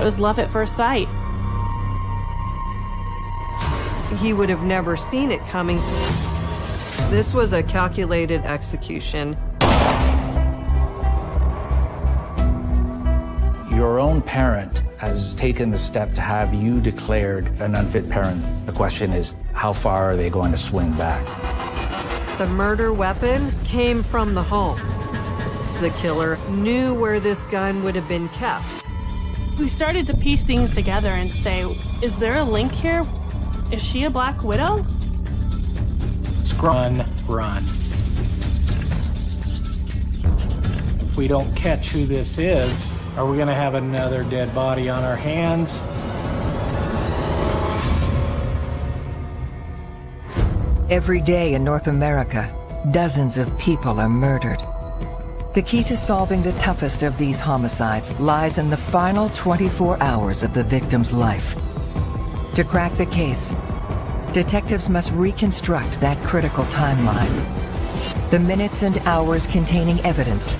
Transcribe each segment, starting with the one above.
It was love at first sight. He would have never seen it coming. This was a calculated execution. Your own parent has taken the step to have you declared an unfit parent. The question is, how far are they going to swing back? The murder weapon came from the home. The killer knew where this gun would have been kept. We started to piece things together and say, is there a link here? Is she a Black Widow? Run, run. If we don't catch who this is, are we going to have another dead body on our hands? Every day in North America, dozens of people are murdered. The key to solving the toughest of these homicides lies in the final 24 hours of the victim's life. To crack the case, detectives must reconstruct that critical timeline. The minutes and hours containing evidence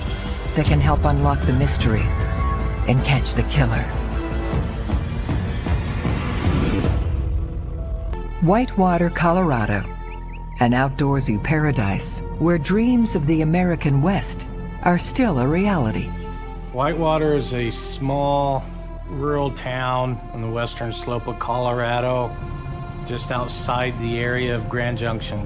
that can help unlock the mystery and catch the killer. Whitewater, Colorado, an outdoorsy paradise where dreams of the American West are still a reality. Whitewater is a small rural town on the western slope of Colorado just outside the area of Grand Junction.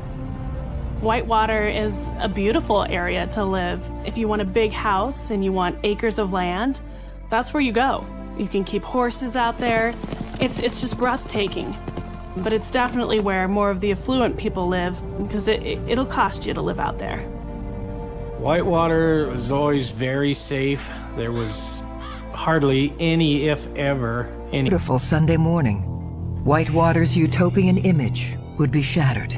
Whitewater is a beautiful area to live. If you want a big house and you want acres of land, that's where you go. You can keep horses out there. It's, it's just breathtaking. But it's definitely where more of the affluent people live because it, it, it'll cost you to live out there. Whitewater was always very safe. There was hardly any, if ever, any. Beautiful Sunday morning. Whitewater's utopian image would be shattered.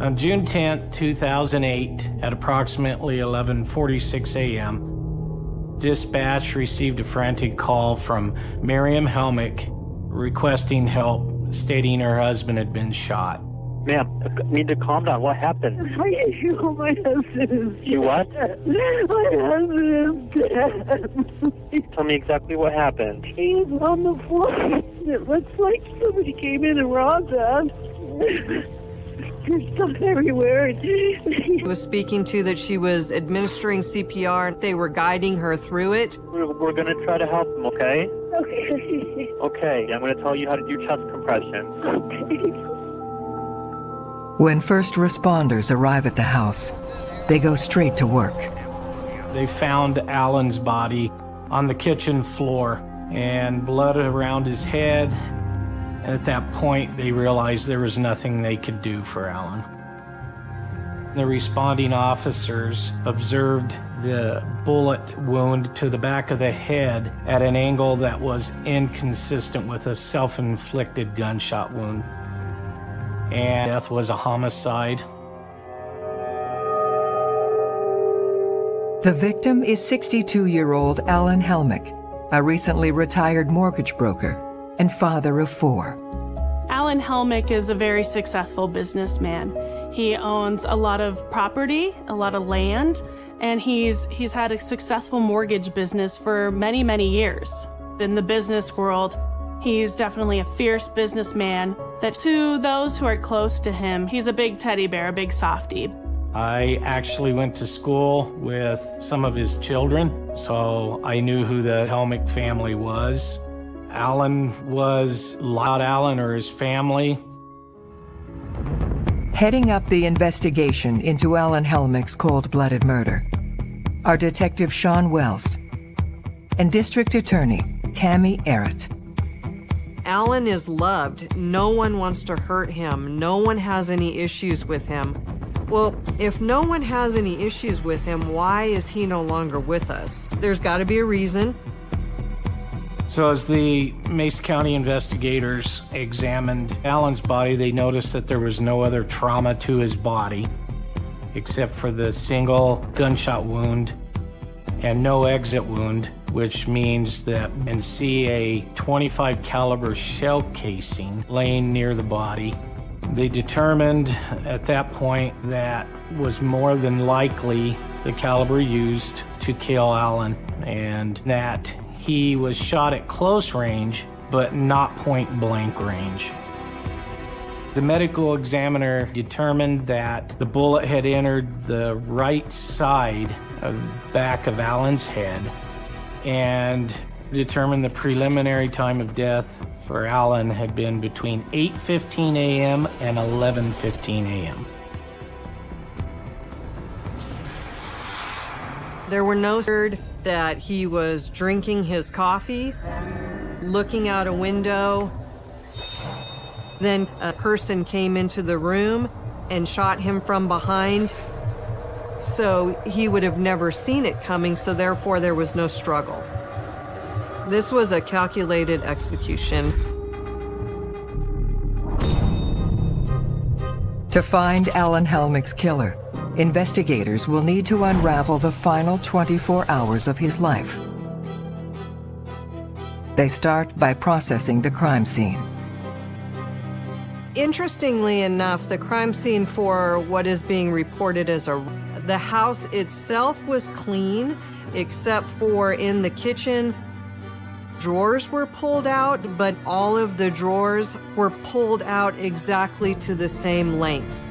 On June 10, 2008, at approximately 11:46 a.m., dispatch received a frantic call from Miriam Helmick requesting help, stating her husband had been shot. Ma'am, need to calm down. What happened? You, my husband is You what? My husband is dead. Tell me exactly what happened. He's on the floor. It looks like somebody came in and robbed us. There's stuff everywhere. He was speaking to that she was administering CPR. They were guiding her through it. We're, we're going to try to help him, okay? Okay. Okay, I'm going to tell you how to do chest compressions. Okay. When first responders arrive at the house, they go straight to work. They found Alan's body on the kitchen floor and blood around his head. At that point, they realized there was nothing they could do for Alan. The responding officers observed the bullet wound to the back of the head at an angle that was inconsistent with a self-inflicted gunshot wound and death was a homicide. The victim is 62-year-old Alan Helmick, a recently retired mortgage broker and father of four. Alan Helmick is a very successful businessman. He owns a lot of property, a lot of land, and he's he's had a successful mortgage business for many, many years. In the business world, He's definitely a fierce businessman that to those who are close to him, he's a big teddy bear, a big softie. I actually went to school with some of his children, so I knew who the Helmick family was. Alan was Loud Allen or his family. Heading up the investigation into Alan Helmick's cold-blooded murder are Detective Sean Wells and District Attorney Tammy Errett. Alan is loved. No one wants to hurt him. No one has any issues with him. Well, if no one has any issues with him, why is he no longer with us? There's got to be a reason. So as the Mesa County investigators examined Alan's body, they noticed that there was no other trauma to his body except for the single gunshot wound and no exit wound which means that and see a 25 caliber shell casing laying near the body. They determined at that point that was more than likely the caliber used to kill Alan and that he was shot at close range but not point blank range. The medical examiner determined that the bullet had entered the right side of back of Alan's head and determined the preliminary time of death for Allen had been between 8:15 a.m. and 11:15 a.m. There were no word that he was drinking his coffee, looking out a window. Then a person came into the room and shot him from behind. So he would have never seen it coming, so therefore there was no struggle. This was a calculated execution. To find Alan Helmick's killer, investigators will need to unravel the final 24 hours of his life. They start by processing the crime scene. Interestingly enough, the crime scene for what is being reported as a the house itself was clean except for in the kitchen drawers were pulled out, but all of the drawers were pulled out exactly to the same length.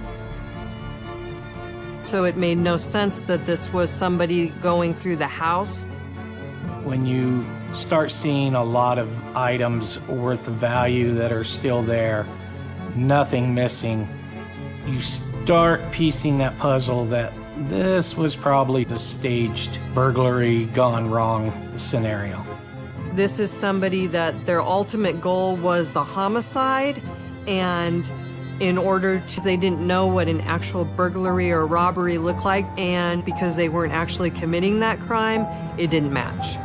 So it made no sense that this was somebody going through the house. When you start seeing a lot of items worth of value that are still there, nothing missing, you start piecing that puzzle that this was probably the staged burglary gone wrong scenario. This is somebody that their ultimate goal was the homicide, and in order to, they didn't know what an actual burglary or robbery looked like, and because they weren't actually committing that crime, it didn't match.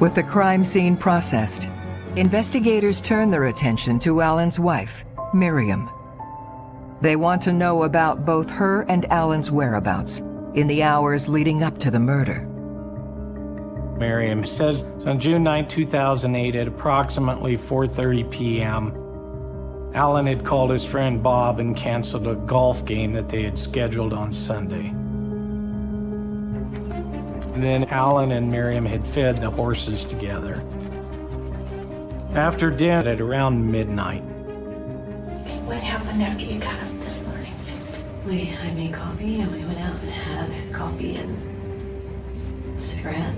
With the crime scene processed, investigators turn their attention to Alan's wife, Miriam. They want to know about both her and Alan's whereabouts in the hours leading up to the murder. Miriam says on June 9, 2008 at approximately 4.30 p.m., Alan had called his friend Bob and canceled a golf game that they had scheduled on Sunday. And then Alan and Miriam had fed the horses together. After dinner at around midnight. What happened after you got up this morning? We, I made coffee and we went out and had coffee and cigarette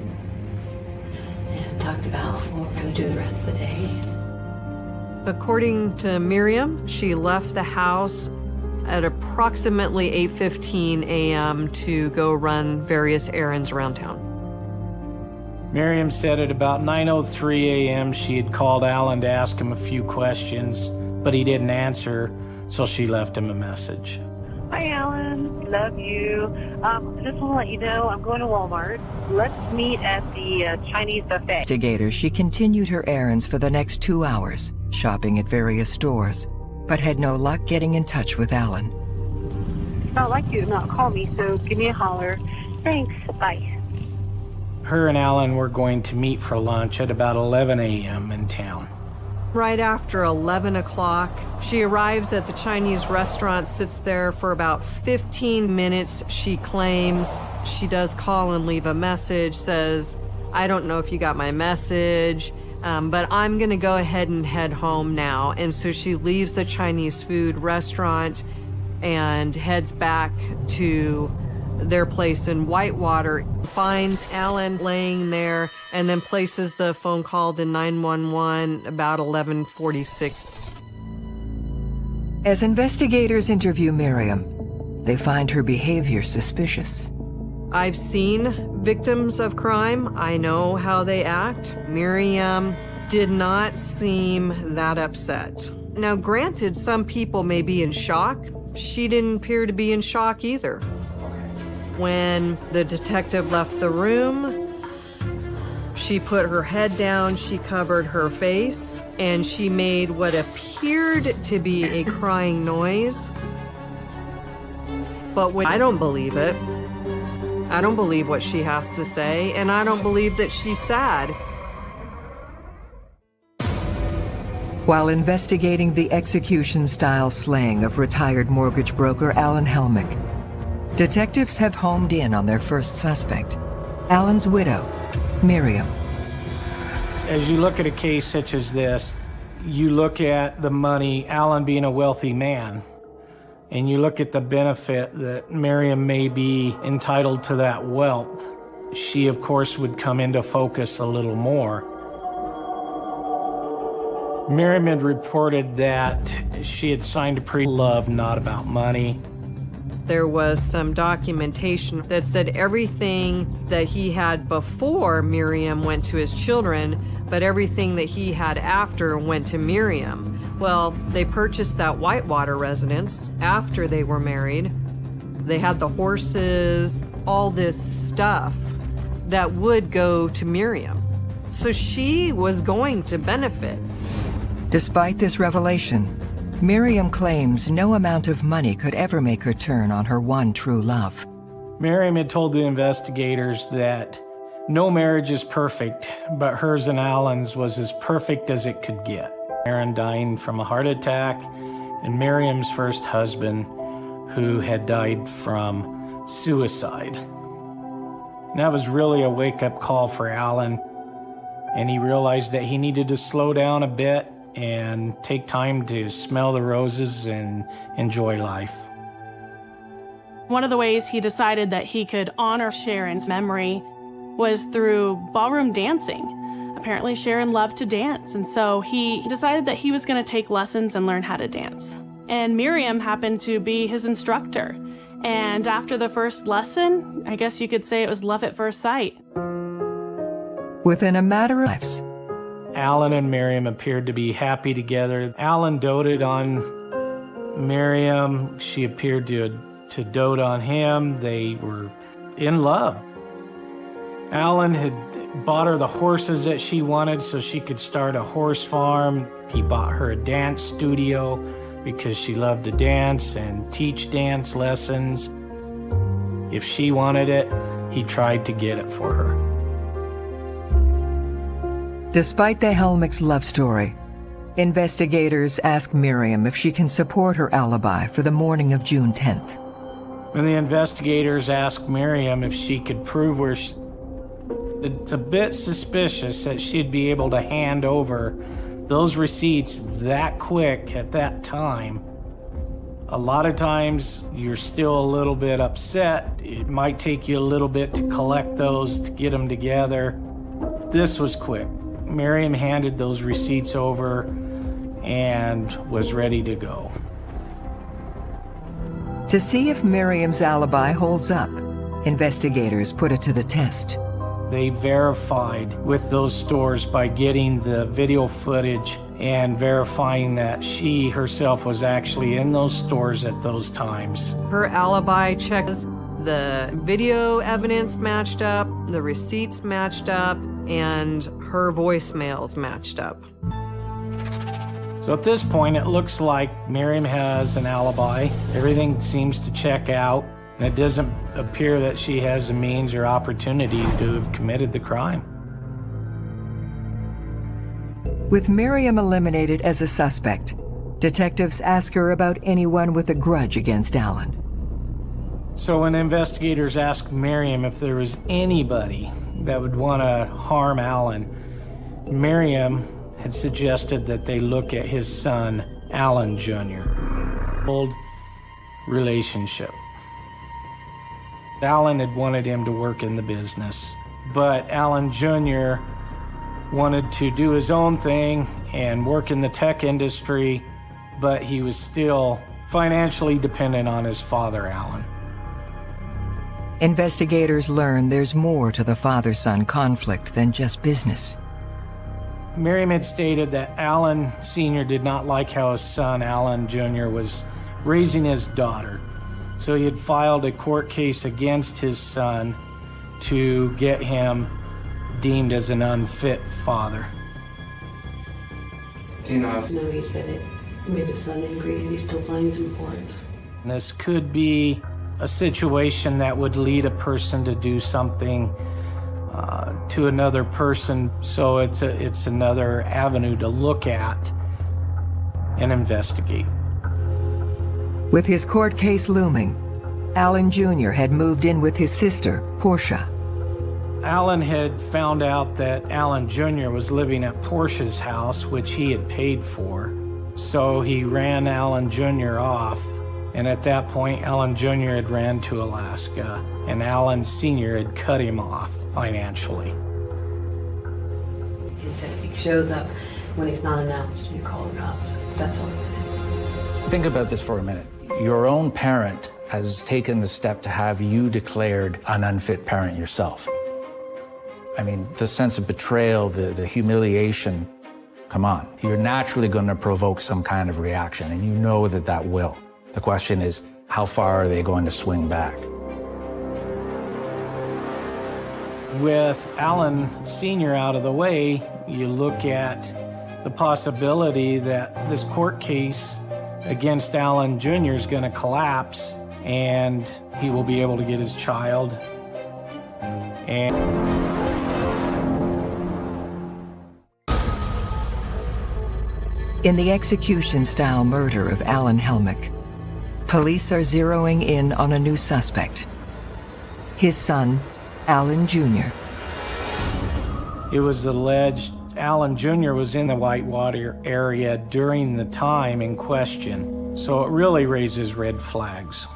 and talked about what we're going to do the rest of the day. According to Miriam, she left the house at approximately 8:15 a.m. to go run various errands around town. Miriam said at about 9:03 a.m. she had called Alan to ask him a few questions, but he didn't answer, so she left him a message. Hi, Alan. Love you. Um, just want to let you know I'm going to Walmart. Let's meet at the uh, Chinese buffet. Investigator, she continued her errands for the next two hours, shopping at various stores, but had no luck getting in touch with Alan. I'd like you to not call me, so give me a holler. Thanks. Bye. Her and Alan were going to meet for lunch at about 11 a.m. in town. Right after 11 o'clock, she arrives at the Chinese restaurant, sits there for about 15 minutes. She claims she does call and leave a message, says, I don't know if you got my message, um, but I'm going to go ahead and head home now. And so she leaves the Chinese food restaurant and heads back to their place in Whitewater, finds Alan laying there, and then places the phone call to 911 about 1146. As investigators interview Miriam, they find her behavior suspicious. I've seen victims of crime. I know how they act. Miriam did not seem that upset. Now, granted, some people may be in shock. She didn't appear to be in shock either. When the detective left the room, she put her head down, she covered her face, and she made what appeared to be a crying noise. But when I don't believe it, I don't believe what she has to say, and I don't believe that she's sad. While investigating the execution style slaying of retired mortgage broker Alan Helmick, Detectives have homed in on their first suspect, Alan's widow, Miriam. As you look at a case such as this, you look at the money, Alan being a wealthy man, and you look at the benefit that Miriam may be entitled to that wealth. She, of course, would come into focus a little more. Miriam had reported that she had signed a pre-love not about money. There was some documentation that said everything that he had before Miriam went to his children, but everything that he had after went to Miriam. Well, they purchased that Whitewater residence after they were married. They had the horses, all this stuff that would go to Miriam. So she was going to benefit. Despite this revelation, Miriam claims no amount of money could ever make her turn on her one true love. Miriam had told the investigators that no marriage is perfect, but hers and Alan's was as perfect as it could get. Aaron dying from a heart attack, and Miriam's first husband, who had died from suicide. And that was really a wake up call for Alan, and he realized that he needed to slow down a bit and take time to smell the roses and enjoy life. One of the ways he decided that he could honor Sharon's memory was through ballroom dancing. Apparently, Sharon loved to dance, and so he decided that he was going to take lessons and learn how to dance. And Miriam happened to be his instructor. And after the first lesson, I guess you could say it was love at first sight. Within a matter of lives, Alan and Miriam appeared to be happy together. Alan doted on Miriam. She appeared to, to dote on him. They were in love. Alan had bought her the horses that she wanted so she could start a horse farm. He bought her a dance studio because she loved to dance and teach dance lessons. If she wanted it, he tried to get it for her. Despite the Helmick's love story, investigators ask Miriam if she can support her alibi for the morning of June 10th. When the investigators ask Miriam if she could prove where she, it's a bit suspicious that she'd be able to hand over those receipts that quick at that time. A lot of times you're still a little bit upset. It might take you a little bit to collect those, to get them together. This was quick. Miriam handed those receipts over and was ready to go. To see if Miriam's alibi holds up, investigators put it to the test. They verified with those stores by getting the video footage and verifying that she herself was actually in those stores at those times. Her alibi checks the video evidence matched up, the receipts matched up, and her voicemails matched up. So at this point, it looks like Miriam has an alibi. Everything seems to check out. And it doesn't appear that she has the means or opportunity to have committed the crime. With Miriam eliminated as a suspect, detectives ask her about anyone with a grudge against Alan. So when investigators asked Miriam if there was anybody that would want to harm Alan, Miriam had suggested that they look at his son, Alan Jr. Old relationship. Alan had wanted him to work in the business, but Alan Jr. wanted to do his own thing and work in the tech industry, but he was still financially dependent on his father, Alan. Investigators learn there's more to the father-son conflict than just business. Miriam had stated that Alan Sr. did not like how his son, Alan Jr., was raising his daughter. So he had filed a court case against his son to get him deemed as an unfit father. Do you know if... No, he said it made his son angry and he still blames him for it. And this could be a situation that would lead a person to do something uh, to another person. So it's a, it's another avenue to look at and investigate. With his court case looming, Alan Jr. had moved in with his sister, Portia. Alan had found out that Alan Jr. was living at Portia's house, which he had paid for. So he ran Alan Jr. off. And at that point, Alan Jr. had ran to Alaska, and Alan Sr. had cut him off financially. He said if he shows up when he's not announced, you call the cops. That's all. Think about this for a minute. Your own parent has taken the step to have you declared an unfit parent yourself. I mean, the sense of betrayal, the, the humiliation, come on. You're naturally going to provoke some kind of reaction, and you know that that will. The question is, how far are they going to swing back? With Alan Sr. out of the way, you look at the possibility that this court case against Alan Jr. is going to collapse and he will be able to get his child. And In the execution-style murder of Alan Helmick, police are zeroing in on a new suspect. His son, Alan Jr. It was alleged Alan Jr. was in the Whitewater area during the time in question, so it really raises red flags.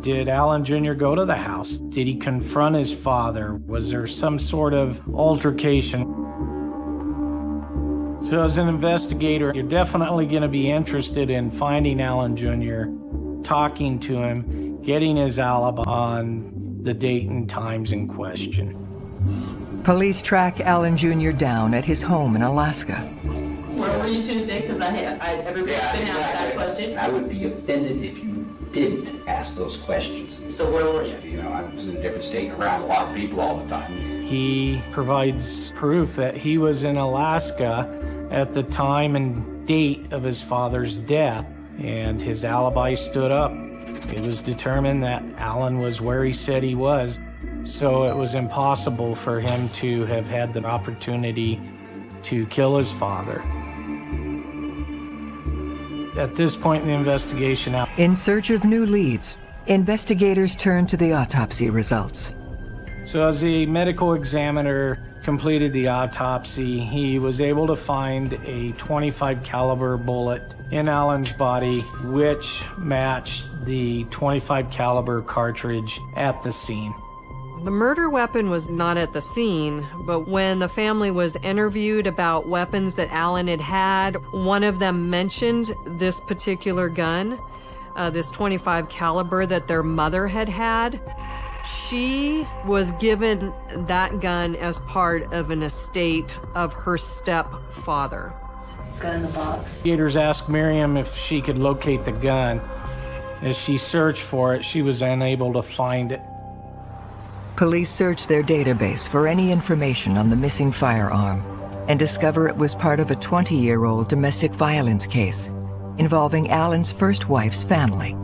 Did Alan Jr. go to the house? Did he confront his father? Was there some sort of altercation? So as an investigator, you're definitely going to be interested in finding Alan Jr., talking to him, getting his alibi on the date and times in question. Police track Alan Jr. down at his home in Alaska. Where were you Tuesday? Because I have, I, everybody's Yeah, been asked that question. I would be offended if you didn't ask those questions. So where were you? You know, I was in a different state around a lot of people all the time. He provides proof that he was in Alaska at the time and date of his father's death, and his alibi stood up. It was determined that Alan was where he said he was, so it was impossible for him to have had the opportunity to kill his father. At this point in the investigation, In search of new leads, investigators turn to the autopsy results. So as the medical examiner completed the autopsy, he was able to find a 25 caliber bullet in Alan's body which matched the 25 caliber cartridge at the scene. The murder weapon was not at the scene, but when the family was interviewed about weapons that Alan had had, one of them mentioned this particular gun, uh, this 25 caliber that their mother had had. She was given that gun as part of an estate of her stepfather. It's got in the box. Investigators asked Miriam if she could locate the gun. As she searched for it, she was unable to find it. Police search their database for any information on the missing firearm and discover it was part of a 20-year-old domestic violence case involving Alan's first wife's family.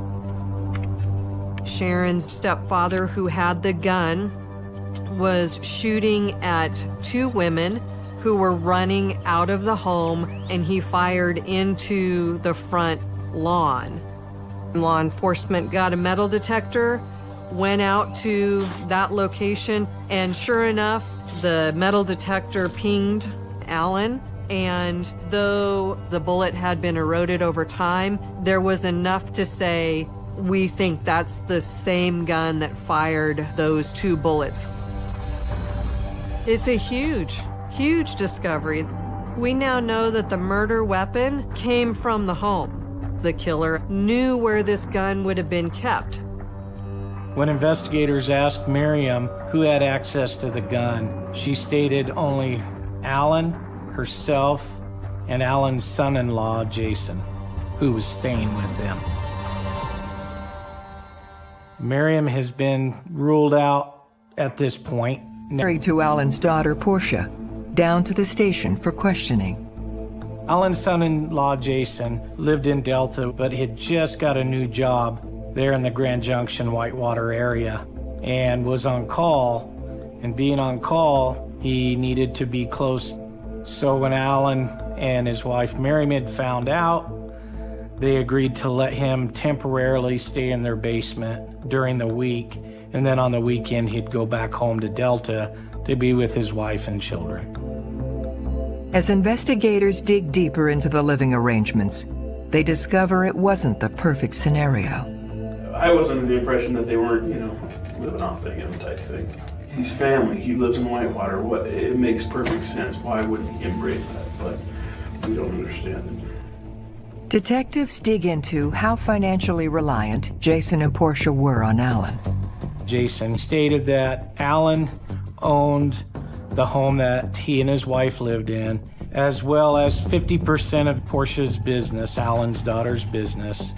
Sharon's stepfather, who had the gun, was shooting at two women who were running out of the home, and he fired into the front lawn. Law enforcement got a metal detector, went out to that location, and sure enough, the metal detector pinged Alan. And though the bullet had been eroded over time, there was enough to say we think that's the same gun that fired those two bullets. It's a huge, huge discovery. We now know that the murder weapon came from the home. The killer knew where this gun would have been kept. When investigators asked Miriam who had access to the gun, she stated only Alan, herself, and Alan's son-in-law, Jason, who was staying with them. Miriam has been ruled out at this point. Married to Alan's daughter, Portia, down to the station for questioning. Alan's son-in-law, Jason, lived in Delta, but had just got a new job there in the Grand Junction, Whitewater area, and was on call. And being on call, he needed to be close. So when Alan and his wife Miriam had found out They agreed to let him temporarily stay in their basement during the week, and then on the weekend he'd go back home to Delta to be with his wife and children. As investigators dig deeper into the living arrangements, they discover it wasn't the perfect scenario. I was under the impression that they weren't, you know, living off of him type thing. He's family. He lives in Whitewater. What it makes perfect sense. Why wouldn't he embrace that? But we don't understand it. Detectives dig into how financially reliant Jason and Portia were on Alan. Jason stated that Alan owned the home that he and his wife lived in, as well as 50% of Portia's business, Alan's daughter's business.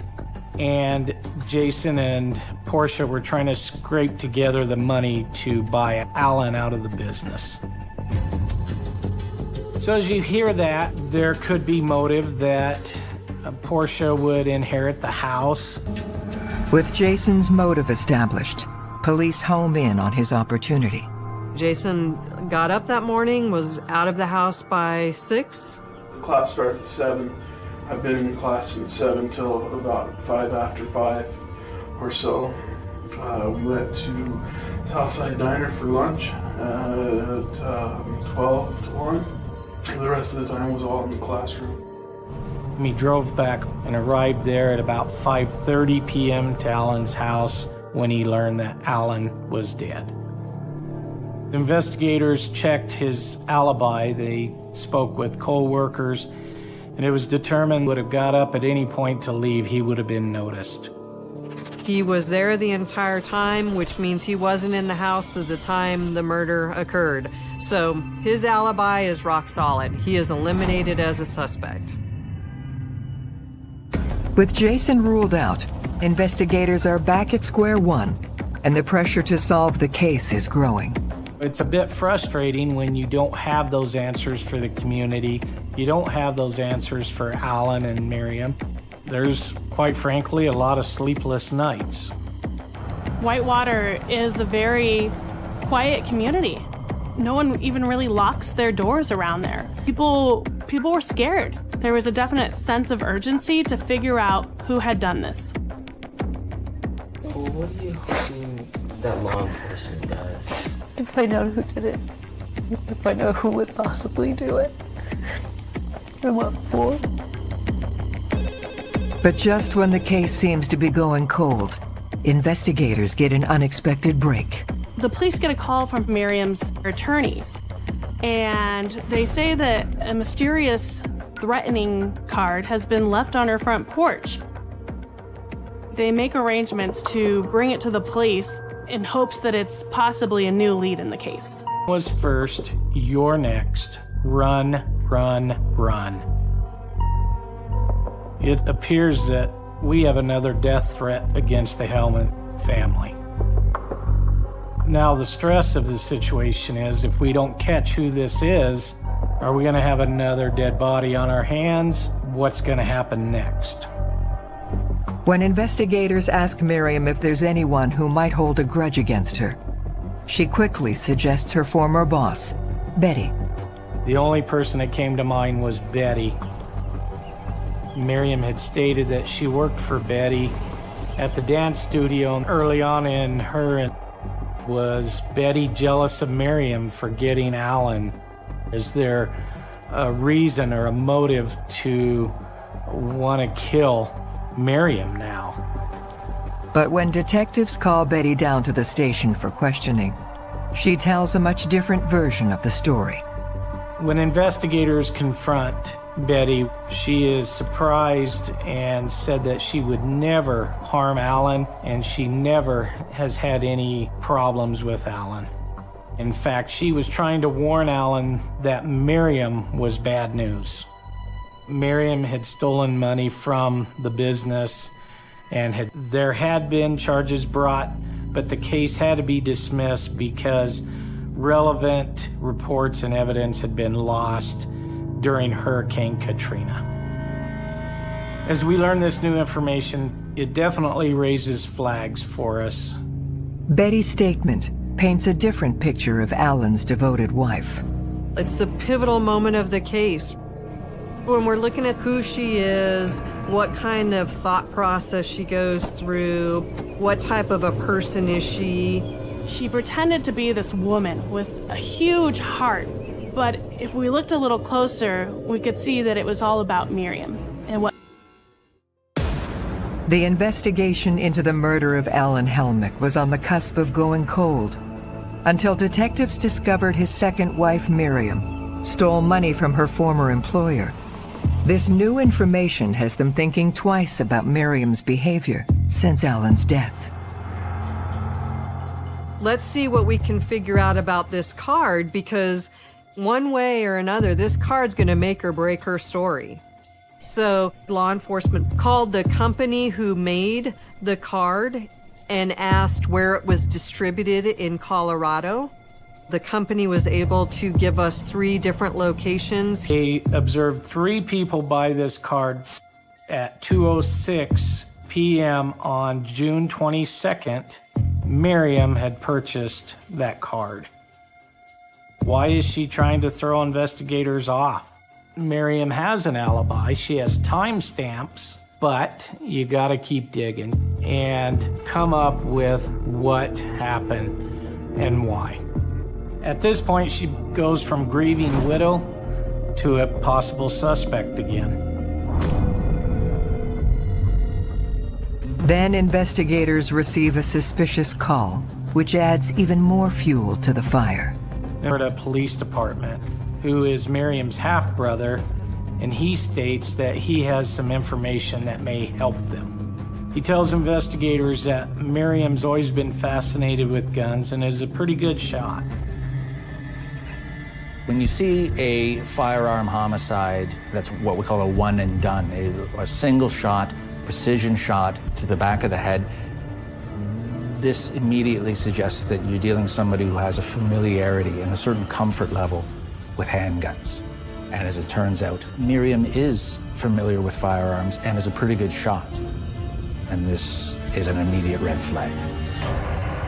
And Jason and Portia were trying to scrape together the money to buy Alan out of the business. So as you hear that, there could be motive that Portia would inherit the house. With Jason's motive established, police home in on his opportunity. Jason got up that morning, was out of the house by six. The class starts at seven. I've been in class since seven till about five after five or so. Uh, we went to Southside Diner for lunch at um, 12 to 1. The rest of the time was all in the classroom. He drove back and arrived there at about 5.30 p.m. to Alan's house when he learned that Alan was dead. Investigators checked his alibi. They spoke with co-workers, and it was determined would have got up at any point to leave, he would have been noticed. He was there the entire time, which means he wasn't in the house at the time the murder occurred. So his alibi is rock solid. He is eliminated as a suspect. With Jason ruled out, investigators are back at square one, and the pressure to solve the case is growing. It's a bit frustrating when you don't have those answers for the community. You don't have those answers for Alan and Miriam. There's, quite frankly, a lot of sleepless nights. Whitewater is a very quiet community. No one even really locks their doors around there. People people were scared. There was a definite sense of urgency to figure out who had done this. What do you think that law enforcement does? To find out who did it. To find out who would possibly do it. And what for. But just when the case seems to be going cold, investigators get an unexpected break. The police get a call from Miriam's attorneys, and they say that a mysterious threatening card has been left on her front porch. They make arrangements to bring it to the police in hopes that it's possibly a new lead in the case. Was first, you're next. Run, run, run. It appears that we have another death threat against the Helmick family. Now, the stress of the situation is if we don't catch who this is, are we going to have another dead body on our hands? What's going to happen next? When investigators ask Miriam if there's anyone who might hold a grudge against her, she quickly suggests her former boss, Betty. The only person that came to mind was Betty. Miriam had stated that she worked for Betty at the dance studio early on in her and was Betty jealous of Miriam for getting Alan? Is there a reason or a motive to want to kill Miriam now? But when detectives call Betty down to the station for questioning, she tells a much different version of the story. When investigators confront Betty, she is surprised and said that she would never harm Alan and she never has had any problems with Alan. In fact, she was trying to warn Alan that Miriam was bad news. Miriam had stolen money from the business and had, there had been charges brought, but the case had to be dismissed because relevant reports and evidence had been lost during Hurricane Katrina. As we learn this new information, it definitely raises flags for us. Betty's statement paints a different picture of Alan's devoted wife. It's the pivotal moment of the case. When we're looking at who she is, what kind of thought process she goes through, what type of a person is she. She pretended to be this woman with a huge heart, but if we looked a little closer, we could see that it was all about Miriam and what. The investigation into the murder of Alan Helmick was on the cusp of going cold until detectives discovered his second wife, Miriam, stole money from her former employer. This new information has them thinking twice about Miriam's behavior since Alan's death. Let's see what we can figure out about this card because one way or another, this card's going to make or break her story. So, law enforcement called the company who made the card and asked where it was distributed in Colorado. The company was able to give us three different locations. He observed three people buy this card at 2:06 p.m. on June 22nd. Miriam had purchased that card. Why is she trying to throw investigators off? Miriam has an alibi. She has timestamps, but you got to keep digging and come up with what happened and why. At this point, she goes from grieving widow to a possible suspect again. Then investigators receive a suspicious call, which adds even more fuel to the fire. They're at a police department who is Miriam's half brother, and he states that he has some information that may help them. He tells investigators that Miriam's always been fascinated with guns and is a pretty good shot. When you see a firearm homicide, that's what we call a one and done, a, single shot, precision shot to the back of the head, this immediately suggests that you're dealing with somebody who has a familiarity and a certain comfort level with handguns. And as it turns out, Miriam is familiar with firearms and is a pretty good shot. And this is an immediate red flag.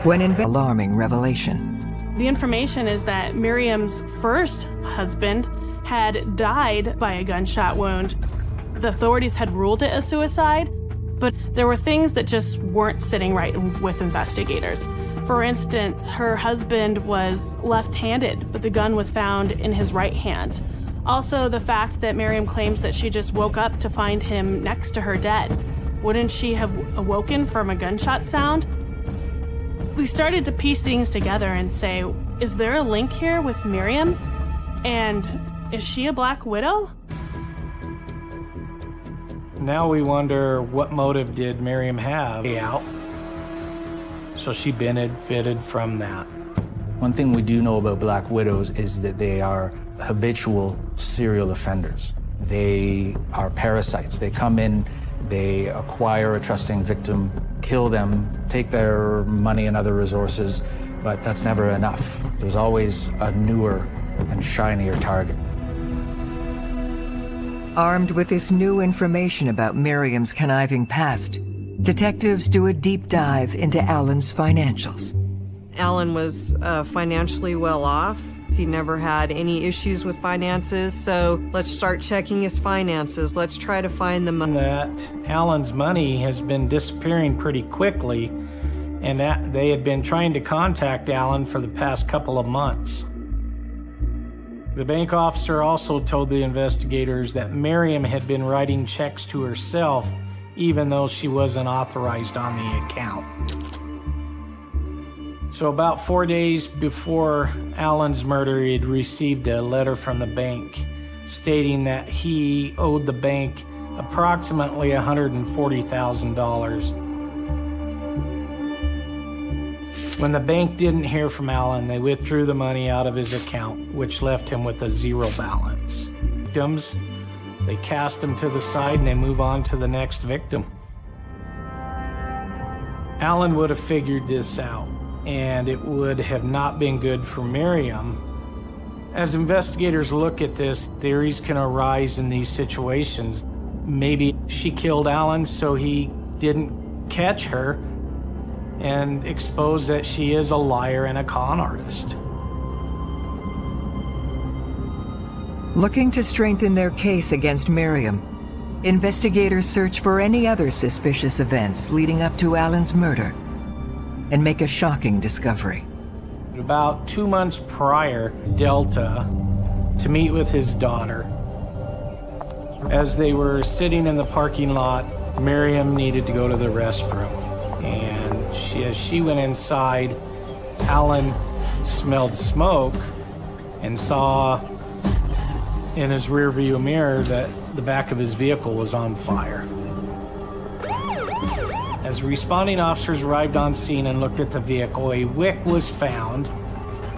When in alarming revelation. The information is that Miriam's first husband had died by a gunshot wound. The authorities had ruled it a suicide, but there were things that just weren't sitting right with investigators. For instance, her husband was left handed, but the gun was found in his right hand. Also, the fact that Miriam claims that she just woke up to find him next to her dead. Wouldn't she have awoken from a gunshot sound? We started to piece things together and say, is there a link here with Miriam? And is she a black widow? Now we wonder what motive did Miriam have out? So she benefited from that. One thing we do know about black widows is that they are habitual serial offenders. They are parasites. They come in, they acquire a trusting victim, kill them, take their money and other resources, but that's never enough. There's always a newer and shinier target. Armed with this new information about Miriam's conniving past, detectives do a deep dive into Alan's financials. Alan was uh, financially well off. He never had any issues with finances, so let's start checking his finances. Let's try to find the money. That Alan's money has been disappearing pretty quickly, and that they had been trying to contact Alan for the past couple of months. The bank officer also told the investigators that Miriam had been writing checks to herself even though she wasn't authorized on the account. So about four days before Alan's murder, he had received a letter from the bank stating that he owed the bank approximately $140,000. When the bank didn't hear from Alan, they withdrew the money out of his account, which left him with a zero balance. Victims, they cast him to the side and they move on to the next victim. Alan would have figured this out, and it would have not been good for Miriam. As investigators look at this, theories can arise in these situations. Maybe she killed Alan so he didn't catch her and expose that she is a liar and a con artist. Looking to strengthen their case against Miriam, investigators search for any other suspicious events leading up to Alan's murder and make a shocking discovery. About two months prior, Delta, to meet with his daughter. As they were sitting in the parking lot, Miriam needed to go to the restroom. And she, as she went inside, Alan smelled smoke and saw in his rearview mirror that the back of his vehicle was on fire. As responding officers arrived on scene and looked at the vehicle, a wick was found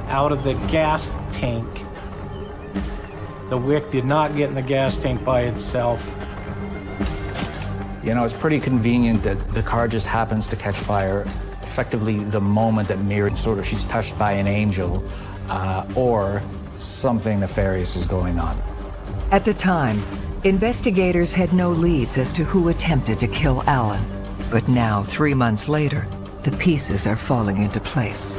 out of the gas tank. The wick did not get in the gas tank by itself. You know, it's pretty convenient that the car just happens to catch fire effectively the moment that Miriam sort of she's touched by an angel uh, or something nefarious is going on. At the time, investigators had no leads as to who attempted to kill Alan. But now, three months later, the pieces are falling into place.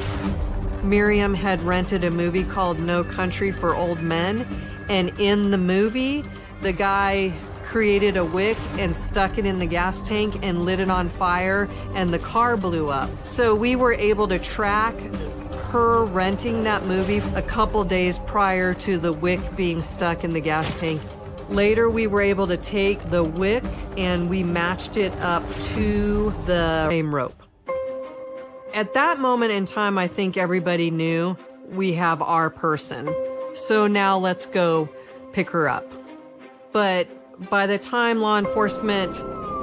Miriam had rented a movie called No Country for Old Men, and in the movie, the guy created a wick and stuck it in the gas tank and lit it on fire, and the car blew up. So we were able to track her renting that movie a couple days prior to the wick being stuck in the gas tank. Later, we were able to take the wick and we matched it up to the same rope. At that moment in time, I think everybody knew we have our person. So now let's go pick her up. But by the time law enforcement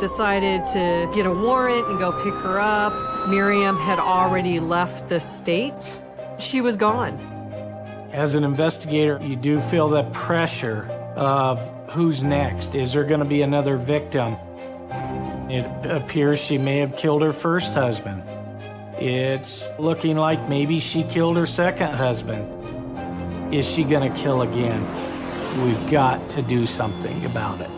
decided to get a warrant and go pick her up, Miriam had already left the state. She was gone. As an investigator, you do feel that pressure of who's next. Is there going to be another victim? It appears she may have killed her first husband. It's looking like maybe she killed her second husband. Is she going to kill again? We've got to do something about it.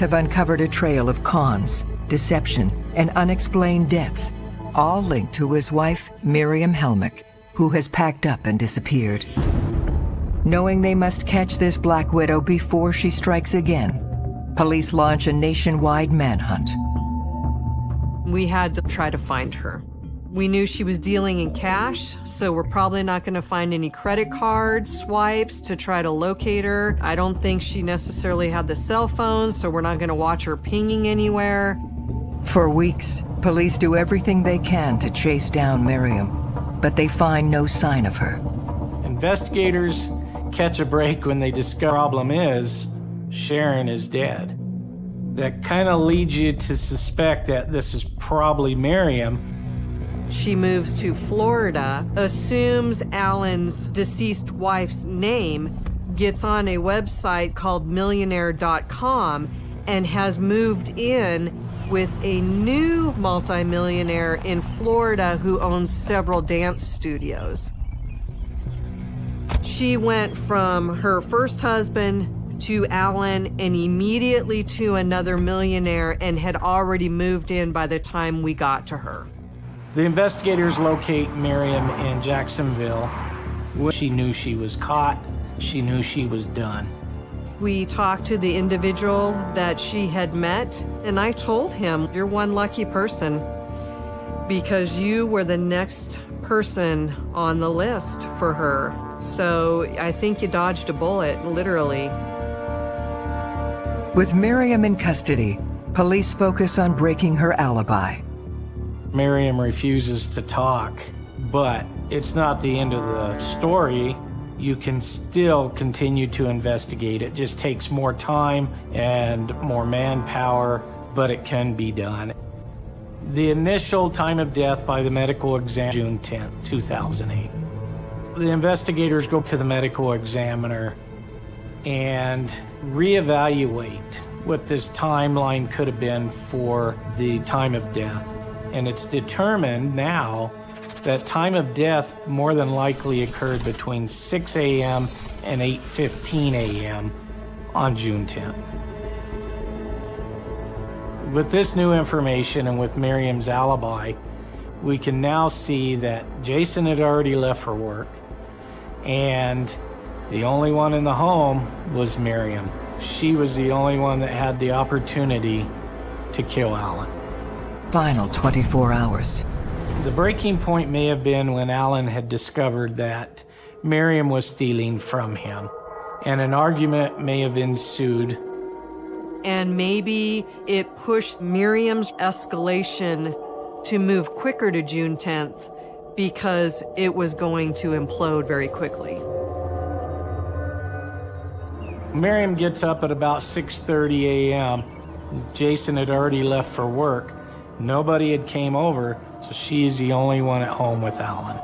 Have uncovered a trail of cons, deception, and unexplained deaths, all linked to his wife, Miriam Helmick, who has packed up and disappeared. Knowing they must catch this Black Widow before she strikes again, police launch a nationwide manhunt. We had to try to find her. We knew she was dealing in cash, so we're probably not going to find any credit card swipes to try to locate her. I don't think she necessarily had the cell phone, so we're not going to watch her pinging anywhere. For weeks, police do everything they can to chase down Miriam, but they find no sign of her. Investigators catch a break when they discover the problem is Sharon is dead. That kind of leads you to suspect that this is probably Miriam she moves to Florida, assumes Alan's deceased wife's name, gets on a website called millionaire.com, and has moved in with a new multimillionaire in Florida who owns several dance studios. She went from her first husband to Alan and immediately to another millionaire and had already moved in by the time we got to her. The investigators locate Miriam in Jacksonville. She knew she was caught. She knew she was done. We talked to the individual that she had met, and I told him, You're one lucky person because you were the next person on the list for her. So I think you dodged a bullet, literally. With Miriam in custody, police focus on breaking her alibi. Miriam refuses to talk, but it's not the end of the story. You can still continue to investigate. It just takes more time and more manpower, but it can be done. The initial time of death by the medical exam, June 10, 2008. The investigators go to the medical examiner and reevaluate what this timeline could have been for the time of death and it's determined now that time of death more than likely occurred between 6 a.m. and 8.15 a.m. on June 10th. With this new information and with Miriam's alibi, we can now see that Jason had already left for work and the only one in the home was Miriam. She was the only one that had the opportunity to kill Alan. Final 24 hours. The breaking point may have been when Alan had discovered that Miriam was stealing from him, and an argument may have ensued. And maybe it pushed Miriam's escalation to move quicker to June 10th because it was going to implode very quickly. Miriam gets up at about 6:30 a.m. Jason had already left for work. Nobody had came over, so she's the only one at home with Alan.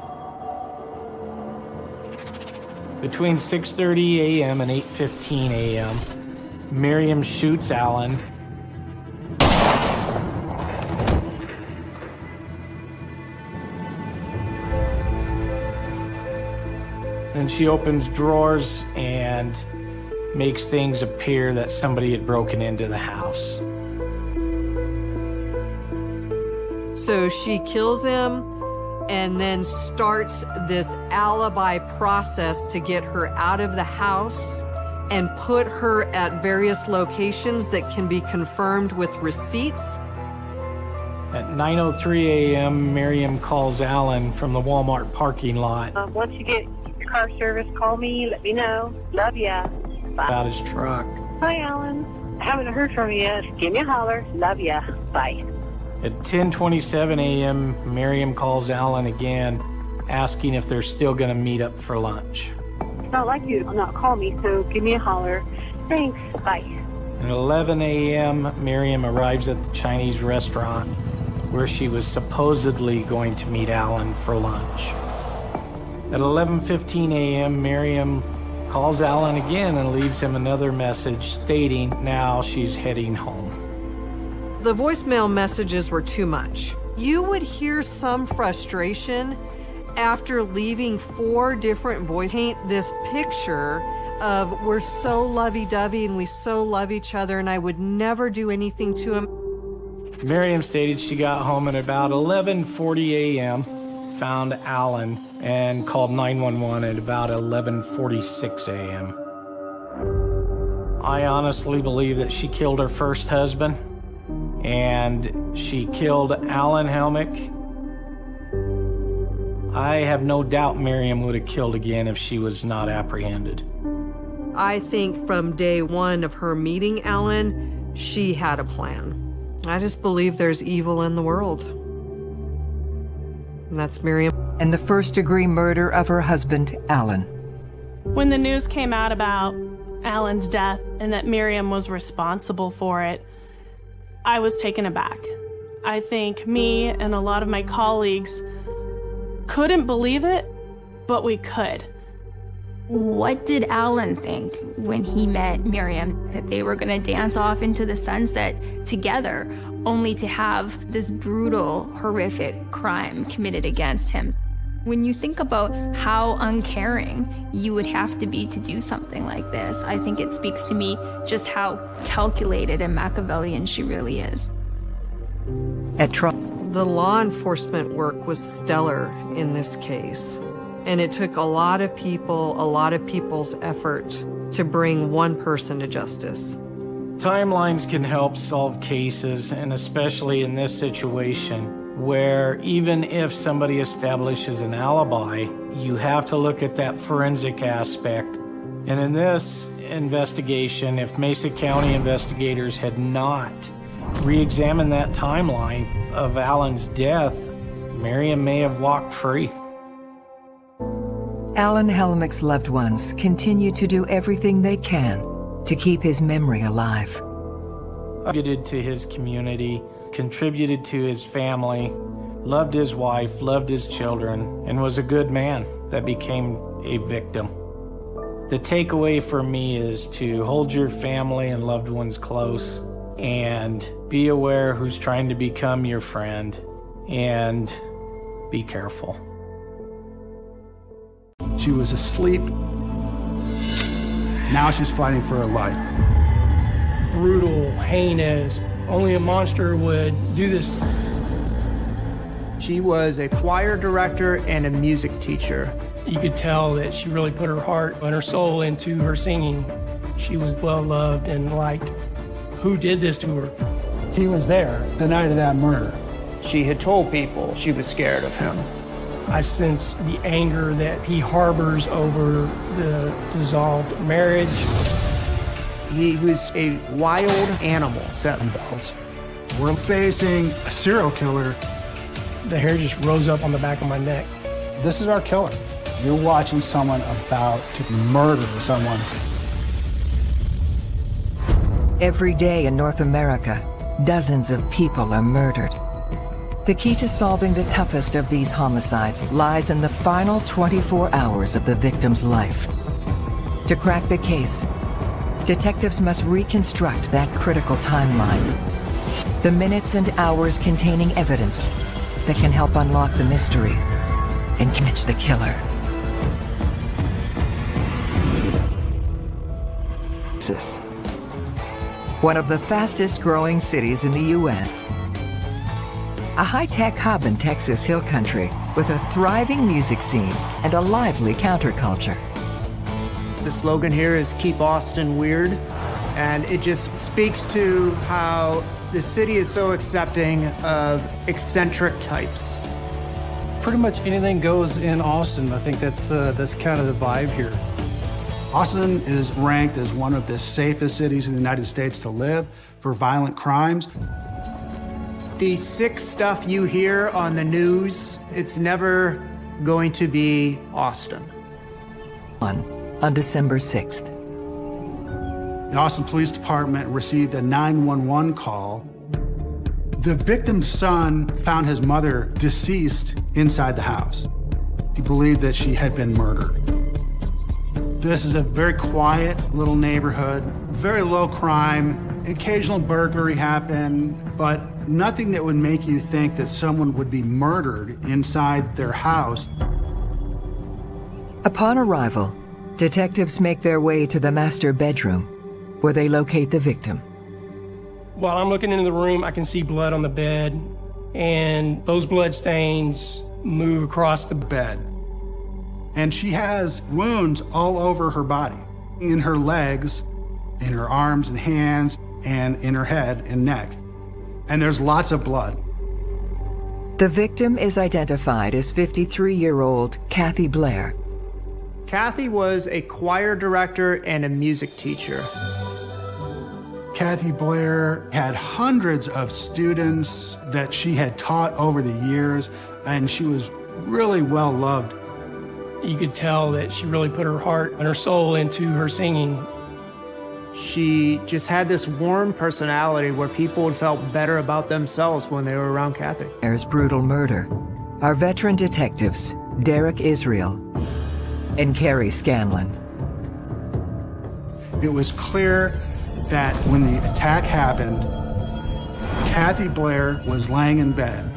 Between 6:30 a.m. and 8:15 a.m., Miriam shoots Alan. Then she opens drawers and makes things appear that somebody had broken into the house. So she kills him and then starts this alibi process to get her out of the house and put her at various locations that can be confirmed with receipts. At 9:03 a.m., Miriam calls Alan from the Walmart parking lot Um, once you get your car service, call me. Let me know. Love ya. Bye. about his truck. Hi, Alan. Haven't heard from you yet. Give me a holler. Love ya. Bye. At 10:27 a.m., Miriam calls Alan again, asking if they're still going to meet up for lunch. Not like you to not call me, so give me a holler. Thanks. Bye. At 11 a.m., Miriam arrives at the Chinese restaurant where she was supposedly going to meet Alan for lunch. At 11:15 a.m., Miriam calls Alan again and leaves him another message stating now she's heading home. The voicemail messages were too much. You would hear some frustration after leaving four different voice paint this picture of we're so lovey-dovey and we so love each other and I would never do anything to him. Miriam stated she got home at about 11:40 a.m., found Alan, and called 911 at about 11:46 a.m. I honestly believe that she killed her first husband, and she killed Alan Helmick. I have no doubt Miriam would have killed again if she was not apprehended. I think from day one of her meeting Alan, she had a plan. I just believe there's evil in the world. And that's Miriam. And the first degree murder of her husband, Alan. When the news came out about Alan's death and that Miriam was responsible for it, I was taken aback. I think me and a lot of my colleagues couldn't believe it, but we could. What did Alan think when he met Miriam? That they were going to dance off into the sunset together, only to have this brutal, horrific crime committed against him. When you think about how uncaring you would have to be to do something like this, I think it speaks to me just how calculated and Machiavellian she really is. At The law enforcement work was stellar in this case. And it took a lot of people, a lot of people's effort to bring one person to justice. Timelines can help solve cases, and especially in this situation, where even if somebody establishes an alibi, you have to look at that forensic aspect. And in this investigation, if Mesa County investigators had not re examined that timeline of Alan's death, Miriam may have walked free. Alan Helmick's loved ones continue to do everything they can to keep his memory alive. Contributed to his community, contributed to his family, loved his wife, loved his children, and was a good man that became a victim. The takeaway for me is to hold your family and loved ones close and be aware who's trying to become your friend and be careful. She was asleep. Now she's fighting for her life. Brutal, heinous. Only a monster would do this. She was a choir director and a music teacher. You could tell that she really put her heart and her soul into her singing. She was well loved and liked. Who did this to her? He was there the night of that murder. She had told people she was scared of him. I sense the anger that he harbors over the dissolved marriage. He was a wild animal, Seven Bells. We're facing a serial killer. The hair just rose up on the back of my neck. This is our killer. You're watching someone about to murder someone. Every day in North America, dozens of people are murdered. The key to solving the toughest of these homicides lies in the final 24 hours of the victim's life. To crack the case, detectives must reconstruct that critical timeline. The minutes and hours containing evidence that can help unlock the mystery and catch the killer. One of the fastest growing cities in the U.S. A high-tech hub in Texas Hill Country with a thriving music scene and a lively counterculture. The slogan here is Keep Austin Weird, and it just speaks to how the city is so accepting of eccentric types. Pretty much anything goes in Austin. I think that's uh, that's kind of the vibe here. Austin is ranked as one of the safest cities in the United States to live for violent crimes. The sick stuff you hear on the news, it's never going to be Austin. On, on December 6th. The Austin Police Department received a 911 call. The victim's son found his mother deceased inside the house. He believed that she had been murdered. This is a very quiet little neighborhood, very low crime. Occasional burglary happened, but nothing that would make you think that someone would be murdered inside their house. Upon arrival, detectives make their way to the master bedroom, where they locate the victim. While I'm looking into the room, I can see blood on the bed, and those blood stains move across the bed. And she has wounds all over her body, in her legs, in her arms and hands, and in her head and neck. And there's lots of blood. The victim is identified as 53-year-old Kathy Blair. Kathy was a choir director and a music teacher. Kathy Blair had hundreds of students that she had taught over the years, and she was really well loved. You could tell that she really put her heart and her soul into her singing. She just had this warm personality where people felt better about themselves when they were around Kathy. There's brutal murder. Our veteran detectives, Derek Israel and Carrie Scanlon. It was clear that when the attack happened, Kathy Blair was laying in bed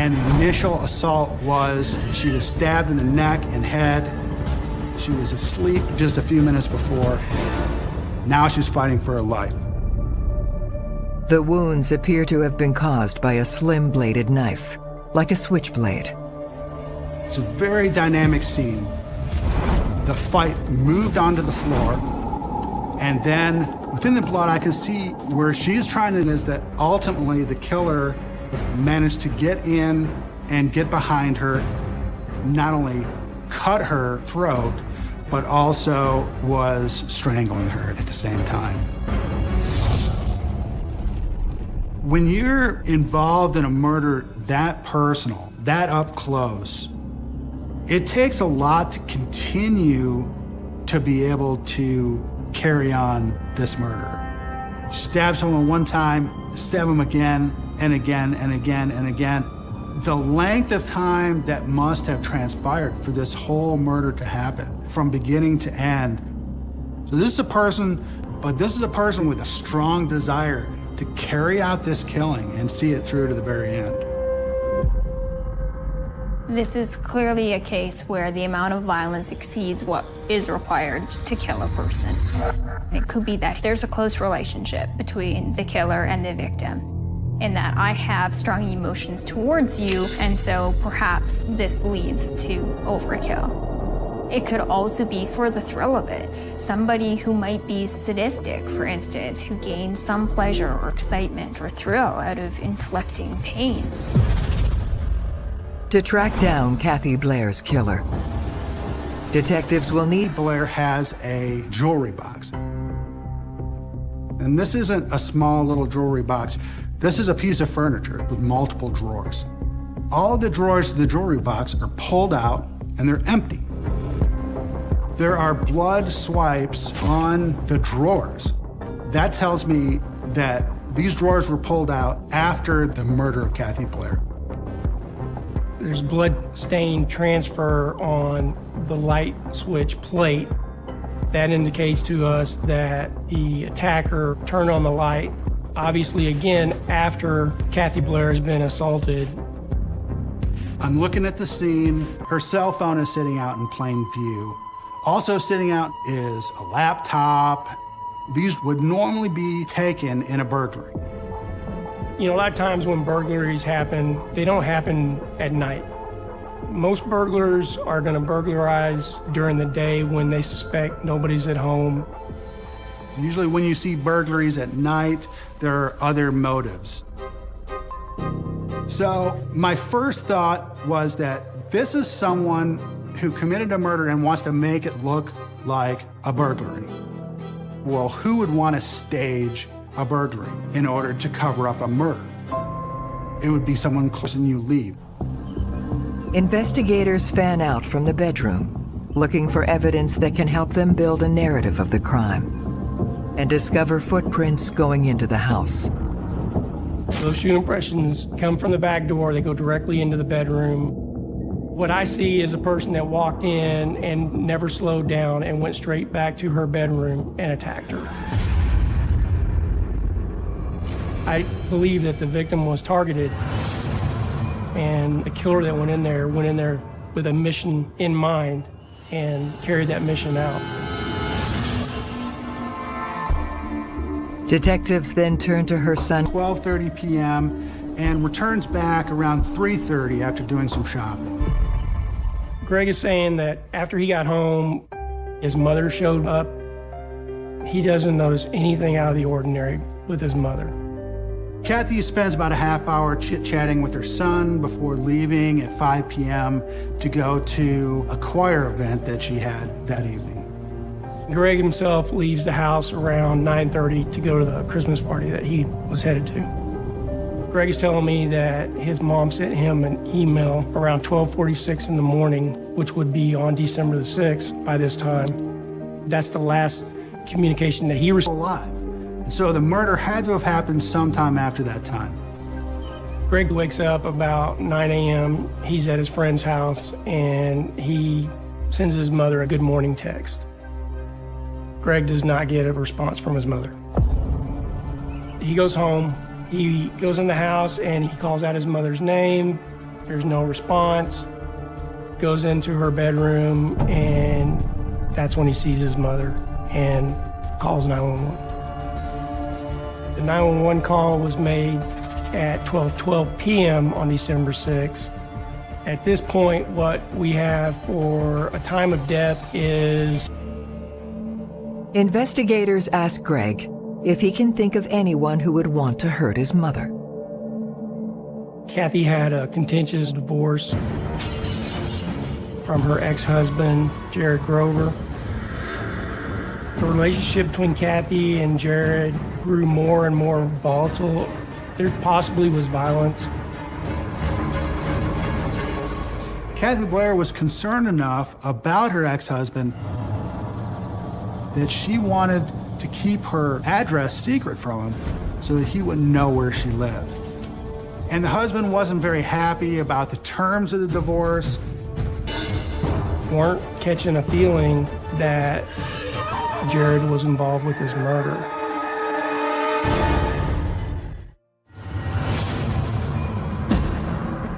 and the initial assault was she was stabbed in the neck and head. She was asleep just a few minutes before. Now she's fighting for her life. The wounds appear to have been caused by a slim-bladed knife, like a switchblade. It's a very dynamic scene. The fight moved onto the floor, and then within the blood, I can see where she's trying to is that ultimately the killer managed to get in and get behind her, not only cut her throat, but also was strangling her at the same time. When you're involved in a murder that personal, that up close, it takes a lot to continue to be able to carry on this murder. Stab someone one time, stab them again and again and again and again. The length of time that must have transpired for this whole murder to happen from beginning to end. So this is a person, but this is a person with a strong desire to carry out this killing and see it through to the very end. This is clearly a case where the amount of violence exceeds what is required to kill a person. It could be that there's a close relationship between the killer and the victim, in that I have strong emotions towards you, and so perhaps this leads to overkill. It could also be for the thrill of it. Somebody who might be sadistic, for instance, who gains some pleasure or excitement or thrill out of inflicting pain. To track down Kathy Blair's killer, detectives will need... Blair has a jewelry box. And this isn't a small little jewelry box. This is a piece of furniture with multiple drawers. All the drawers of the jewelry box are pulled out and they're empty. There are blood swipes on the drawers. That tells me that these drawers were pulled out after the murder of Kathy Blair. There's blood stain transfer on the light switch plate. That indicates to us that the attacker turned on the light, obviously again after Kathy Blair has been assaulted. I'm looking at the scene. Her cell phone is sitting out in plain view. Also sitting out is a laptop. These would normally be taken in a burglary. You know, a lot of times when burglaries happen, they don't happen at night. Most burglars are going to burglarize during the day when they suspect nobody's at home. Usually when you see burglaries at night, there are other motives. So my first thought was that this is someone who committed a murder and wants to make it look like a burglary. Well, who would want to stage a burglary in order to cover up a murder? It would be someone close and you leave. Investigators fan out from the bedroom, looking for evidence that can help them build a narrative of the crime and discover footprints going into the house. Those shoe impressions come from the back door. They go directly into the bedroom. What I see is a person that walked in and never slowed down and went straight back to her bedroom and attacked her. I believe that the victim was targeted and the killer that went in there went in there with a mission in mind and carried that mission out. Detectives then turn to her son. 12.30 p.m. and returns back around 3.30 after doing some shopping. Greg is saying that after he got home, his mother showed up. He doesn't notice anything out of the ordinary with his mother. Kathy spends about a half hour chit-chatting with her son before leaving at 5 p.m. to go to a choir event that she had that evening. Greg himself leaves the house around 9.30 to go to the Christmas party that he was headed to. Greg is telling me that his mom sent him an email around 12.46 in the morning, which would be on December the 6th by this time. That's the last communication that he received. Alive. And so the murder had to have happened sometime after that time. Greg wakes up about 9 a.m. He's at his friend's house and he sends his mother a good morning text. Greg does not get a response from his mother. He goes home, he goes in the house and he calls out his mother's name. There's no response. Goes into her bedroom and that's when he sees his mother and calls 911. The 911 call was made at 12:12 p.m. on December 6th. At this point, what we have for a time of death is Investigators ask Greg if he can think of anyone who would want to hurt his mother. Kathy had a contentious divorce from her ex-husband, Jared Grover. The relationship between Kathy and Jared grew more and more volatile. There possibly was violence. Kathy Blair was concerned enough about her ex-husband that she wanted to keep her address secret from him so that he wouldn't know where she lived. And the husband wasn't very happy about the terms of the divorce. Weren't catching a feeling that Jared was involved with his murder.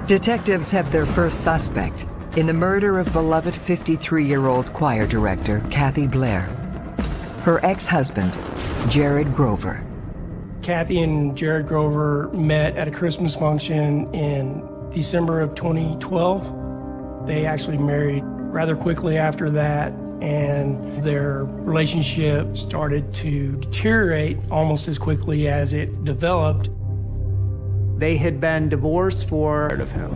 Detectives have their first suspect in the murder of beloved 53-year-old choir director Kathy Blair. Her ex-husband, Jared Grover. Kathy and Jared Grover met at a Christmas function in December of 2012. They actually married rather quickly after that, and their relationship started to deteriorate almost as quickly as it developed. They had been divorced for of him.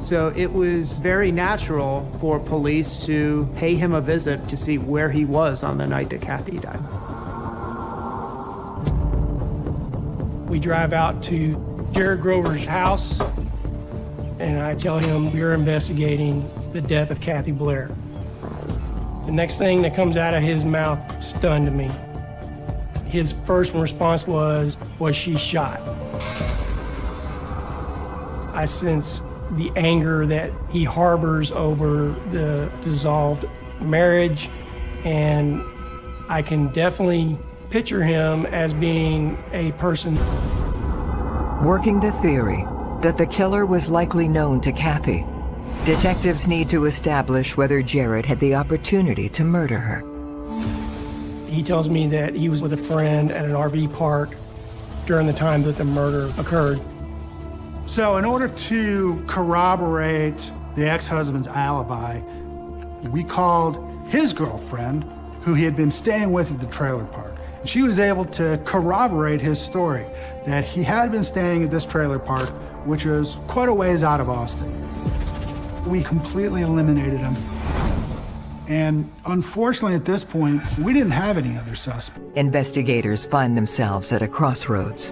So it was very natural for police to pay him a visit to see where he was on the night that Kathy died. We drive out to Jared Grover's house, and I tell him we're investigating the death of Kathy Blair. The next thing that comes out of his mouth stunned me. His first response was, was she shot? I sense the anger that he harbors over the dissolved marriage, and I can definitely picture him as being a person. Working the theory that the killer was likely known to Kathy, detectives need to establish whether Jared had the opportunity to murder her. He tells me that he was with a friend at an RV park during the time that the murder occurred. So in order to corroborate the ex-husband's alibi, we called his girlfriend, who he had been staying with at the trailer park. She was able to corroborate his story that he had been staying at this trailer park, which was quite a ways out of Austin. We completely eliminated him. And unfortunately, at this point, we didn't have any other suspects. Investigators find themselves at a crossroads.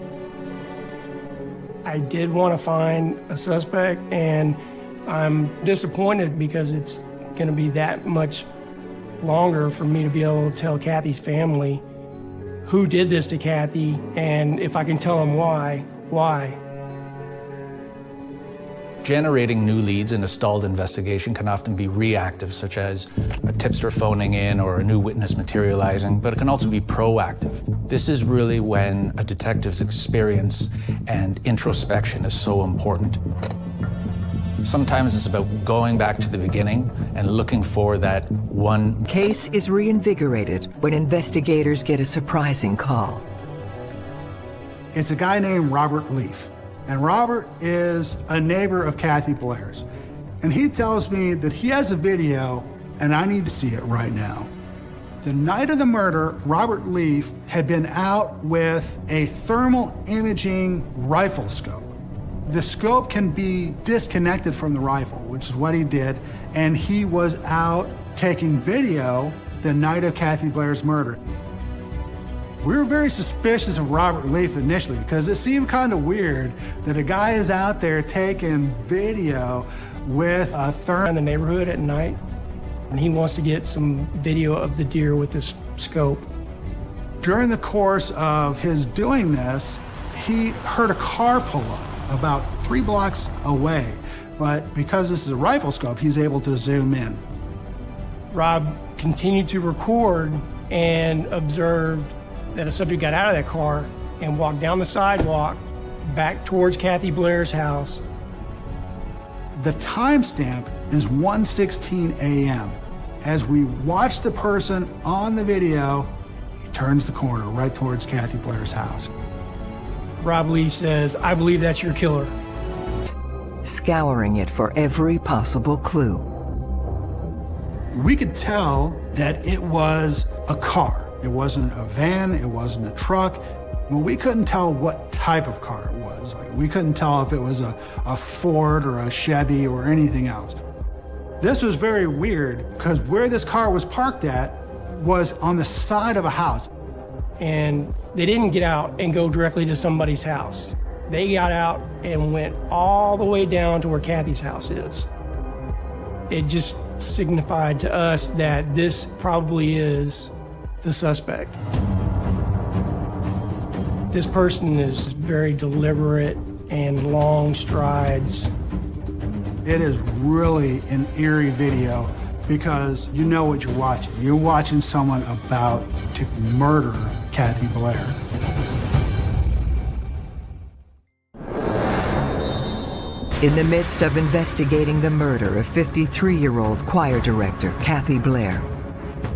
I did want to find a suspect, and I'm disappointed because it's going to be that much longer for me to be able to tell Kathy's family who did this to Kathy, and if I can tell them why, why. Generating new leads in a stalled investigation can often be reactive, such as a tipster phoning in or a new witness materializing, but it can also be proactive. This is really when a detective's experience and introspection is so important. Sometimes it's about going back to the beginning and looking for that one. Case is reinvigorated when investigators get a surprising call. It's a guy named Robert Leaf. And Robert is a neighbor of Kathy Blair's. And he tells me that he has a video and I need to see it right now. The night of the murder, Robert Leaf had been out with a thermal imaging rifle scope. The scope can be disconnected from the rifle, which is what he did, and he was out taking video the night of Kathy Blair's murder. We were very suspicious of Robert Leaf initially because it seemed kind of weird that a guy is out there taking video with a therm in the neighborhood at night, and he wants to get some video of the deer with this scope. During the course of his doing this, he heard a car pull up about three blocks away, but because this is a rifle scope, he's able to zoom in. Rob continued to record and observed that a subject got out of that car and walked down the sidewalk back towards Kathy Blair's house. The timestamp is 1.16 a.m. As we watch the person on the video, he turns the corner right towards Kathy Blair's house. Rob Leaf says, I believe that's your killer. Scouring it for every possible clue. We could tell that it was a car. It wasn't a van, it wasn't a truck. Well, we couldn't tell what type of car it was. Like, we couldn't tell if it was a, a Ford or a Chevy or anything else. This was very weird because where this car was parked at was on the side of a house. And they didn't get out and go directly to somebody's house. They got out and went all the way down to where Kathy's house is. It just signified to us that this probably is the suspect. This person is very deliberate and long strides. It is really an eerie video because you know what you're watching. You're watching someone about to murder Kathy Blair. In the midst of investigating the murder of 53-year-old choir director Kathy Blair,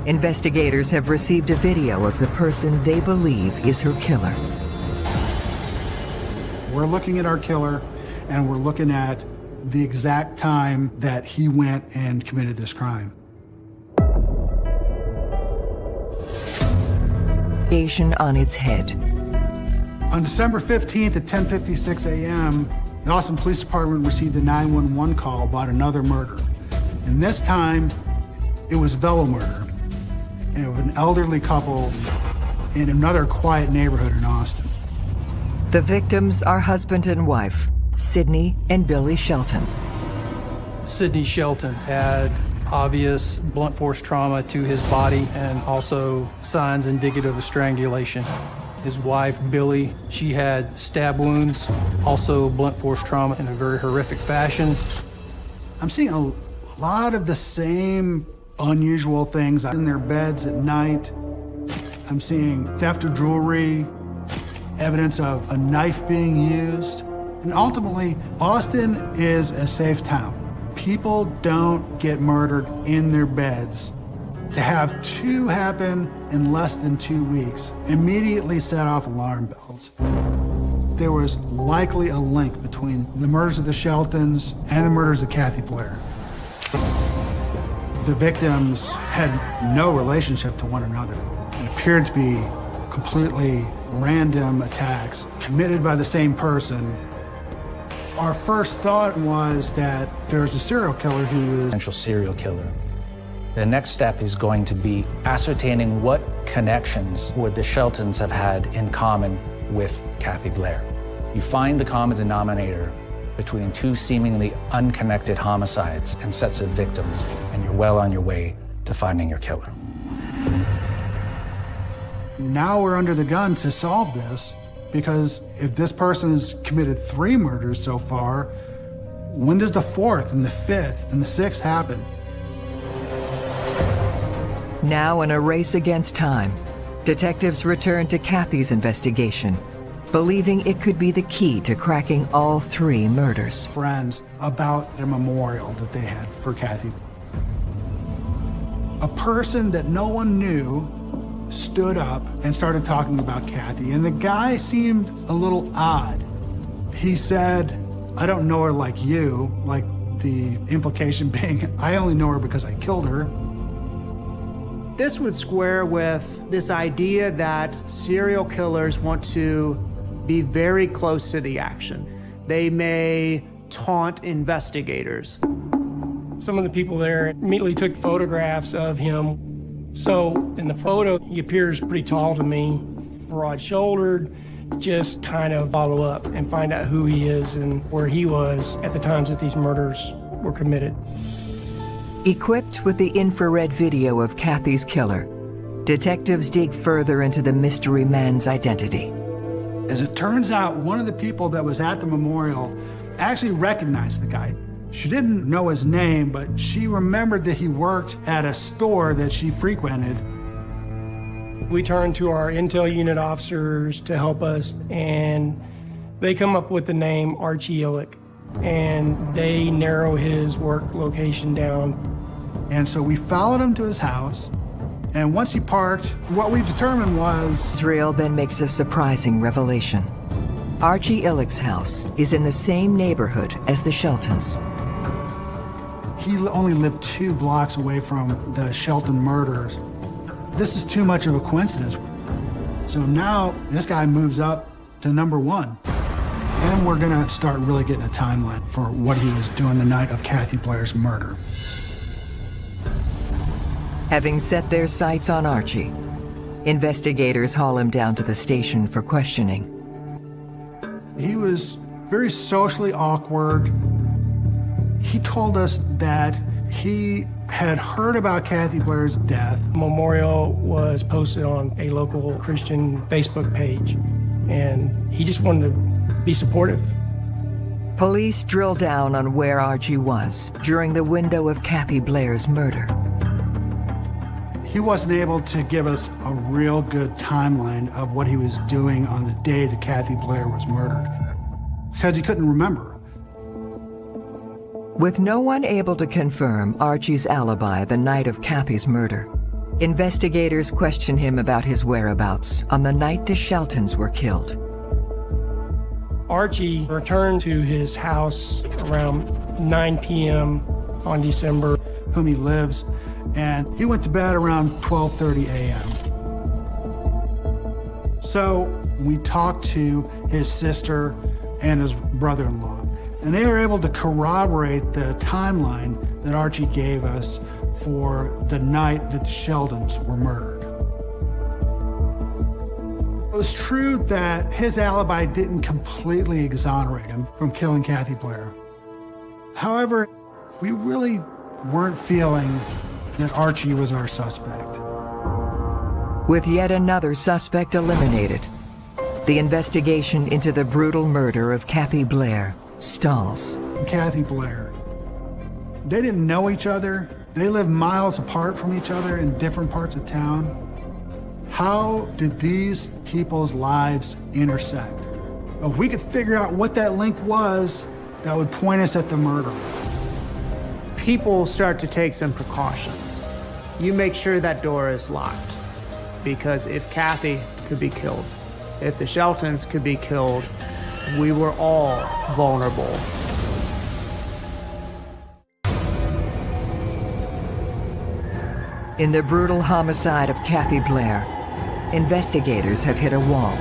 investigators have received a video of the person they believe is her killer. We're looking at our killer and we're looking at the exact time that he went and committed this crime. Asian on its head. On December 15th at 10:56 a.m., the Austin Police Department received a 911 call about another murder. And this time, it was double murder. And it an elderly couple in another quiet neighborhood in Austin. The victims are husband and wife, Sidney and Billy Shelton. Sidney Shelton had obvious blunt force trauma to his body and also signs indicative of strangulation. His wife, Billy, she had stab wounds, also blunt force trauma in a very horrific fashion. I'm seeing a lot of the same unusual things in their beds at night. I'm seeing theft of jewelry, evidence of a knife being used. And ultimately, Austin is a safe town. People don't get murdered in their beds. To have two happen in less than two weeks immediately set off alarm bells. There was likely a link between the murders of the Sheltons and the murders of Kathy Blair. The victims had no relationship to one another. It appeared to be completely random attacks committed by the same person. Our first thought was that there's a serial killer who is potential serial killer. The next step is going to be ascertaining what connections would the Sheltons have had in common with Kathy Blair. You find the common denominator between two seemingly unconnected homicides and sets of victims, and you're well on your way to finding your killer. Now we're under the gun to solve this because if this person has committed three murders so far, when does the fourth and the fifth and the sixth happen? Now in a race against time, detectives return to Kathy's investigation, believing it could be the key to cracking all three murders. Friends about a memorial that they had for Kathy. A person that no one knew stood up and started talking about Kathy, and the guy seemed a little odd. He said, I don't know her like you, like the implication being, I only know her because I killed her. This would square with this idea that serial killers want to be very close to the action. They may taunt investigators. Some of the people there immediately took photographs of him. So in the photo, he appears pretty tall to me, broad shouldered, just kind of follow up and find out who he is and where he was at the times that these murders were committed. Equipped with the infrared video of Kathy's killer, detectives dig further into the mystery man's identity. As it turns out, one of the people that was at the memorial actually recognized the guy. She didn't know his name, but she remembered that he worked at a store that she frequented. We turned to our intel unit officers to help us, and they come up with the name Archie Illick, and they narrow his work location down. And so we followed him to his house, and once he parked, what we determined was... Thrill then makes a surprising revelation. Archie Illick's house is in the same neighborhood as the Sheltons. He only lived two blocks away from the Shelton murders. This is too much of a coincidence. So now this guy moves up to number one. And we're gonna start really getting a timeline for what he was doing the night of Kathy Blair's murder. Having set their sights on Archie, investigators haul him down to the station for questioning. He was very socially awkward. He told us that he had heard about Kathy Blair's death. Memorial was posted on a local Christian Facebook page, and he just wanted to be supportive. Police drill down on where Archie was during the window of Kathy Blair's murder. He wasn't able to give us a real good timeline of what he was doing on the day that Kathy Blair was murdered because he couldn't remember. With no one able to confirm Archie's alibi the night of Kathy's murder, investigators question him about his whereabouts on the night the Sheltons were killed. Archie returned to his house around 9 p.m. on December. Whom he lives, and he went to bed around 12:30 a.m. So we talked to his sister and his brother-in-law, and they were able to corroborate the timeline that Archie gave us for the night that the Sheltons were murdered. It was true that his alibi didn't completely exonerate him from killing Kathy Blair. However, we really weren't feeling that Archie was our suspect. With yet another suspect eliminated, the investigation into the brutal murder of Kathy Blair stalls. Kathy Blair. They didn't know each other. They lived miles apart from each other in different parts of town. How did these people's lives intersect? If we could figure out what that link was, that would point us at the murder. People start to take some precautions. You make sure that door is locked. Because if Kathy could be killed, if the Sheltons could be killed, we were all vulnerable. In the brutal homicide of Kathy Blair, investigators have hit a wall.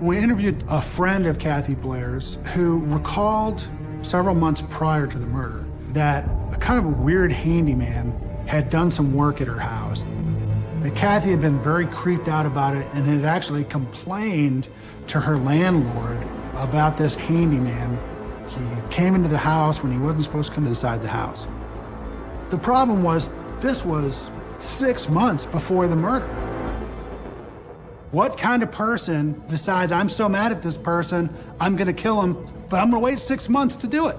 We interviewed a friend of Kathy Blair's who recalled several months prior to the murder that a kind of a weird handyman had done some work at her house. That Kathy had been very creeped out about it and had actually complained to her landlord about this handyman. He came into the house when he wasn't supposed to come inside the house. The problem was, this was six months before the murder. What kind of person decides, I'm so mad at this person, I'm gonna kill him, but I'm gonna wait six months to do it?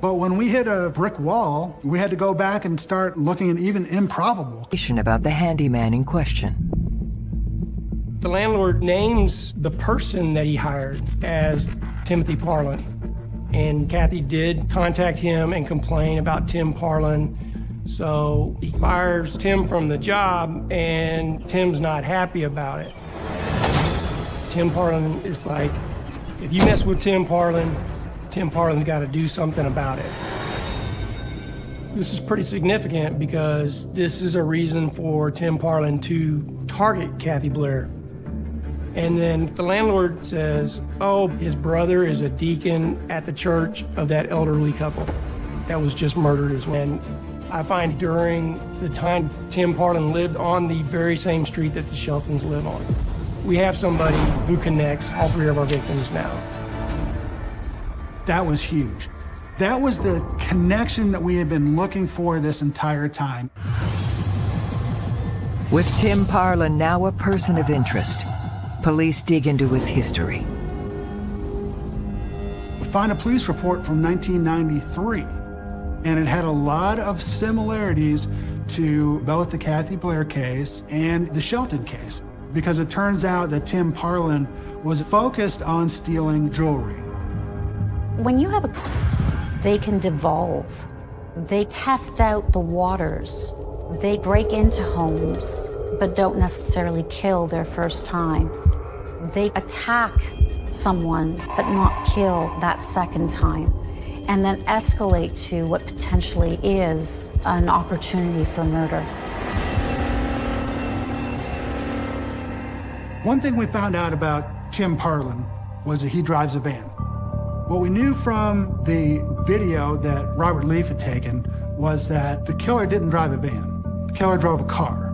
But when we hit a brick wall, we had to go back and start looking at even improbable. About the handyman in question. The landlord names the person that he hired as Timothy Parlin. And Kathy did contact him and complain about Tim Parlin. So he fires Tim from the job, and Tim's not happy about it. Tim Parlin is like, if you mess with Tim Parlin, Tim Parlin's got to do something about it. This is pretty significant because this is a reason for Tim Parlin to target Kathy Blair. And then the landlord says, oh, his brother is a deacon at the church of that elderly couple that was just murdered as well. And I find during the time Tim Parlin lived on the very same street that the Sheltons live on. We have somebody who connects all three of our victims now. That was huge. That was the connection that we had been looking for this entire time. With Tim Parlin now a person of interest, police dig into his history. We find a police report from 1993, and it had a lot of similarities to both the Kathy Blair case and the Shelton case, because it turns out that Tim Parlin was focused on stealing jewelry. When you have a, they can devolve. They test out the waters. They break into homes, but don't necessarily kill their first time. They attack someone, but not kill that second time, and then escalate to what potentially is an opportunity for murder. One thing we found out about Tim Parlin was that he drives a van. What we knew from the video that Robert Leaf had taken was that the killer didn't drive a van. The killer drove a car.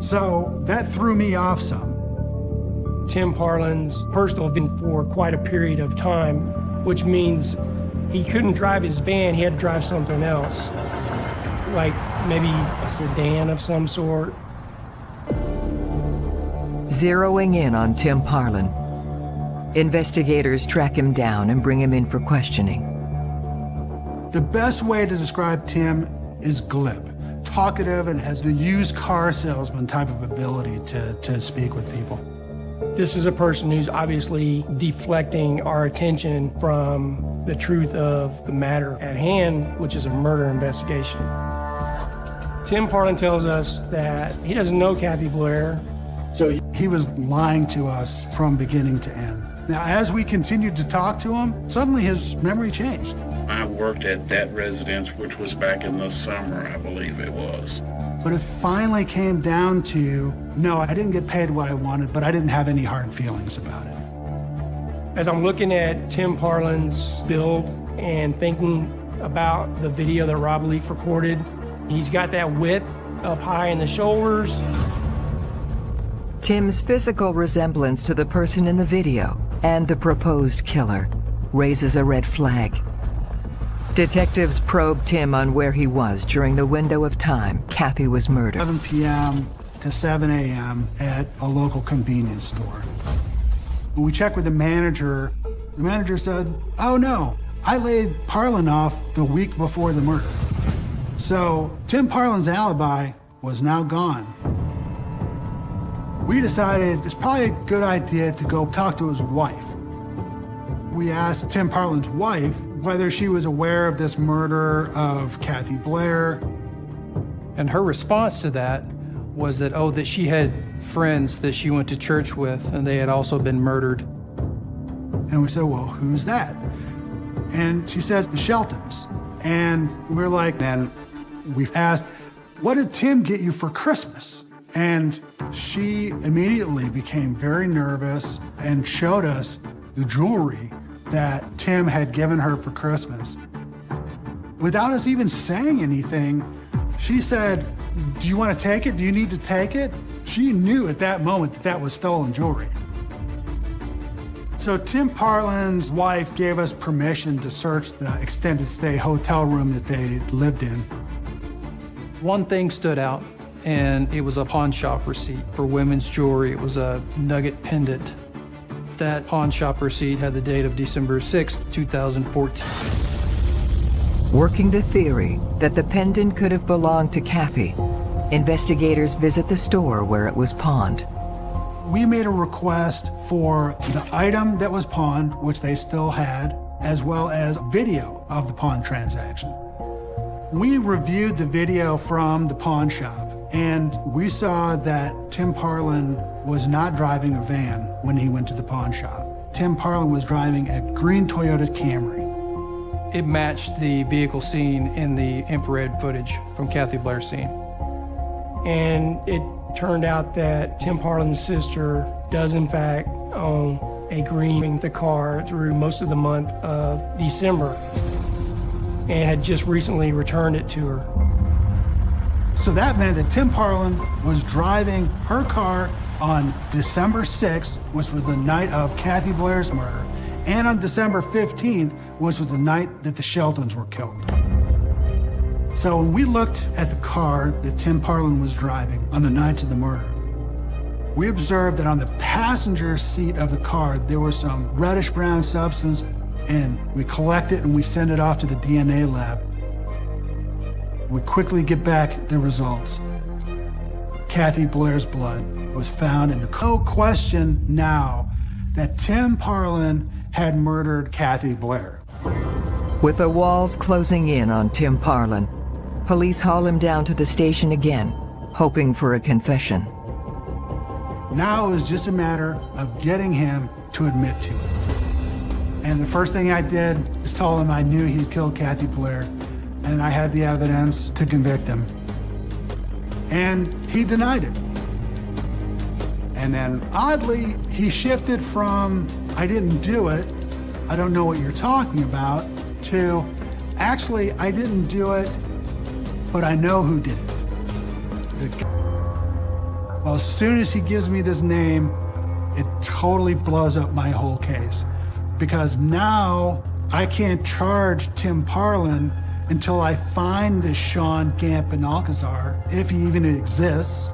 So that threw me off some. Tim Parlin's personal been for quite a period of time, which means he couldn't drive his van, he had to drive something else. Like maybe a sedan of some sort. Zeroing in on Tim Parlin, investigators track him down and bring him in for questioning. The best way to describe Tim is glib, talkative, and has the used car salesman type of ability to, to speak with people. This is a person who's obviously deflecting our attention from the truth of the matter at hand, which is a murder investigation. Tim Parlin tells us that he doesn't know Kathy Blair. So he was lying to us from beginning to end. Now, as we continued to talk to him, suddenly his memory changed. I worked at that residence, which was back in the summer, I believe it was. But it finally came down to no, I didn't get paid what I wanted, but I didn't have any hard feelings about it. As I'm looking at Tim Parlin's build and thinking about the video that Rob Leaf recorded, he's got that width up high in the shoulders. Tim's physical resemblance to the person in the video and the proposed killer raises a red flag. Detectives probed Tim on where he was during the window of time Kathy was murdered. 7 p.m. to 7 a.m. at a local convenience store. When we checked with the manager, the manager said, oh no, I laid Parlin off the week before the murder. So Tim Parlin's alibi was now gone. We decided it's probably a good idea to go talk to his wife. We asked Tim Parlin's wife whether she was aware of this murder of Kathy Blair. And her response to that was that, oh, that she had friends that she went to church with and they had also been murdered. And we said, well, who's that? And she says, the Sheltons. And we're like, then we've asked, what did Tim get you for Christmas? And she immediately became very nervous and showed us the jewelry that Tim had given her for Christmas. Without us even saying anything, she said, do you want to take it? Do you need to take it? She knew at that moment that that was stolen jewelry. So Tim Parlin's wife gave us permission to search the extended stay hotel room that they lived in. One thing stood out, and it was a pawn shop receipt for women's jewelry. It was a nugget pendant. That pawn shop receipt had the date of December 6, 2014. Working the theory that the pendant could have belonged to Kathy, investigators visit the store where it was pawned. We made a request for the item that was pawned, which they still had, as well as video of the pawn transaction. We reviewed the video from the pawn shop, and we saw that Tim Parlin was not driving a van when he went to the pawn shop. Tim Parlin was driving a green Toyota Camry. It matched the vehicle seen in the infrared footage from Kathy Blair's scene. And it turned out that Tim Parlin's sister does in fact own a green the car through most of the month of December and had just recently returned it to her. So that meant that Tim Parlin was driving her car on December 6th, which was the night of Kathy Blair's murder, and on December 15th, which was the night that the Sheltons were killed. So when we looked at the car that Tim Parlin was driving on the night of the murder, we observed that on the passenger seat of the car, there was some reddish brown substance, and we collect it and we send it off to the DNA lab. We quickly get back the results. Kathy Blair's blood was found in the no question now that Tim Parlin had murdered Kathy Blair. With the walls closing in on Tim Parlin, police haul him down to the station again, hoping for a confession. Now it was just a matter of getting him to admit to it. And the first thing I did is told him I knew he'd killed Kathy Blair, and I had the evidence to convict him. And he denied it. And then oddly, he shifted from, I didn't do it, I don't know what you're talking about, to, actually, I didn't do it, but I know who did it. Well, as soon as he gives me this name, it totally blows up my whole case. Because now I can't charge Tim Parlin until I find this Sean Gant Benalcazar, if he even exists.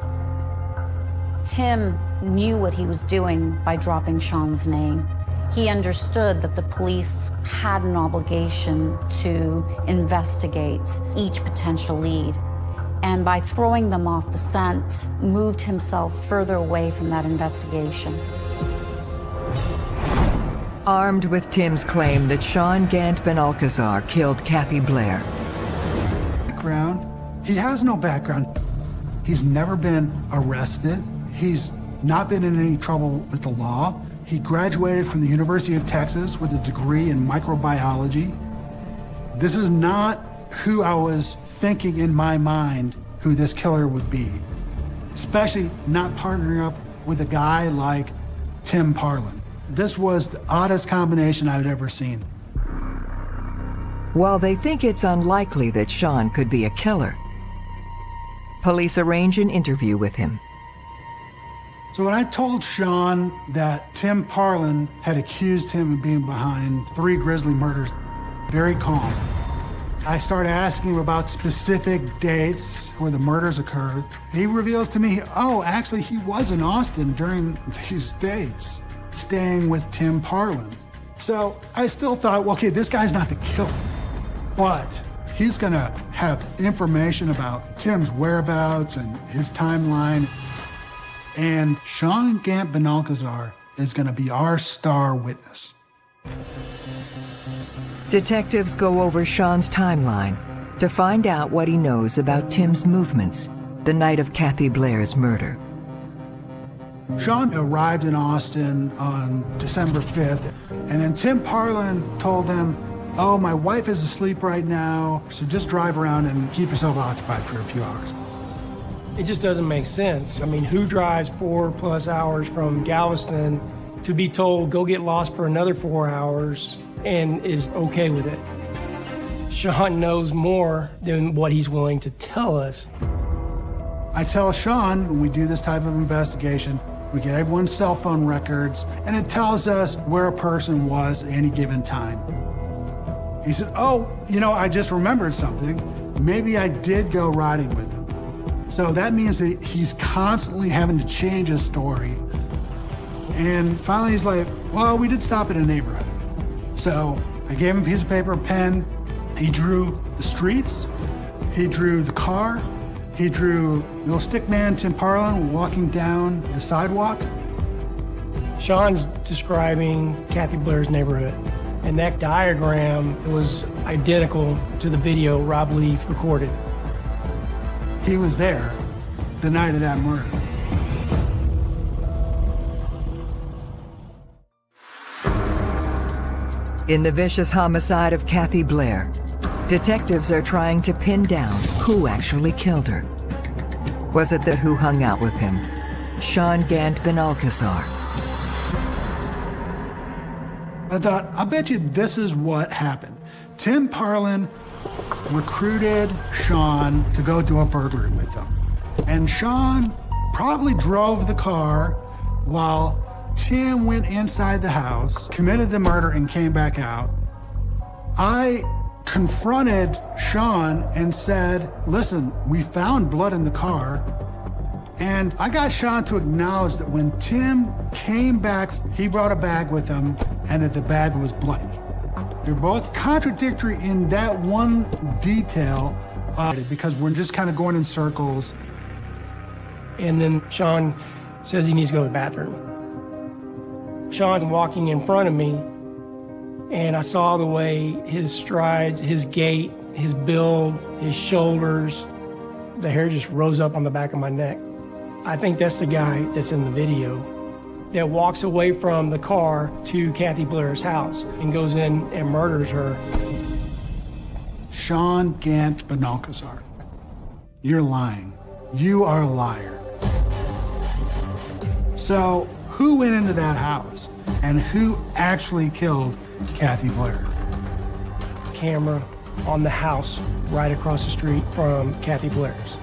Tim knew what he was doing by dropping Sean's name. He understood that the police had an obligation to investigate each potential lead. And by throwing them off the scent, moved himself further away from that investigation. Armed with Tim's claim that Sean Gant Benalcazar killed Kathy Blair. Background? He has no background. He's never been arrested. He's not been in any trouble with the law. He graduated from the University of Texas with a degree in microbiology. This is not who I was thinking in my mind who this killer would be, especially not partnering up with a guy like Tim Parlin. This was the oddest combination I've ever seen. While they think it's unlikely that Sean could be a killer, police arrange an interview with him. So when I told Sean that Tim Parlin had accused him of being behind three grisly murders, very calm. I started asking him about specific dates where the murders occurred. He reveals to me, oh, actually, he was in Austin during these dates, staying with Tim Parlin. So I still thought, well, okay, this guy's not the killer, but he's gonna have information about Tim's whereabouts and his timeline. And Sean Gant Benalcazar is gonna be our star witness. Detectives go over Sean's timeline to find out what he knows about Tim's movements the night of Kathy Blair's murder. Sean arrived in Austin on December 5th, and then Tim Parlin told him, oh, my wife is asleep right now, so just drive around and keep yourself occupied for a few hours. It just doesn't make sense. I mean, who drives four plus hours from Galveston to be told, go get lost for another four hours and is okay with it? Sean knows more than what he's willing to tell us. I tell Sean, when we do this type of investigation, we get everyone's cell phone records, and it tells us where a person was at any given time. He said, oh, you know, I just remembered something. Maybe I did go riding with him. So that means that he's constantly having to change his story. And finally he's like, well, we did stop in a neighborhood. So I gave him a piece of paper, a pen. He drew the streets. He drew the car. He drew little stick man Tim Parlin walking down the sidewalk. Sean's describing Kathy Blair's neighborhood, and that diagram was identical to the video Rob Leaf recorded. He was there the night of that murder. In the vicious homicide of Kathy Blair, detectives are trying to pin down who actually killed her. Was it the who hung out with him, Sean Gant Benalcazar? I thought, I bet you this is what happened. Tim Parlin recruited Sean to go do a burglary with him. And Sean probably drove the car while Tim went inside the house, committed the murder, and came back out. I confronted Sean and said, listen, we found blood in the car. And I got Sean to acknowledge that when Tim came back, he brought a bag with him and that the bag was bloody. They're both contradictory in that one detail uh, because we're just kind of going in circles. And then Sean says he needs to go to the bathroom. Sean's walking in front of me, and I saw the way his strides, his gait, his build, his shoulders, the hair just rose up on the back of my neck. I think that's the guy that's in the video that walks away from the car to Kathy Blair's house and goes in and murders her. Sean Gant Benalcazar, you're lying. You are a liar. So who went into that house and who actually killed Kathy Blair? Camera on the house right across the street from Kathy Blair's.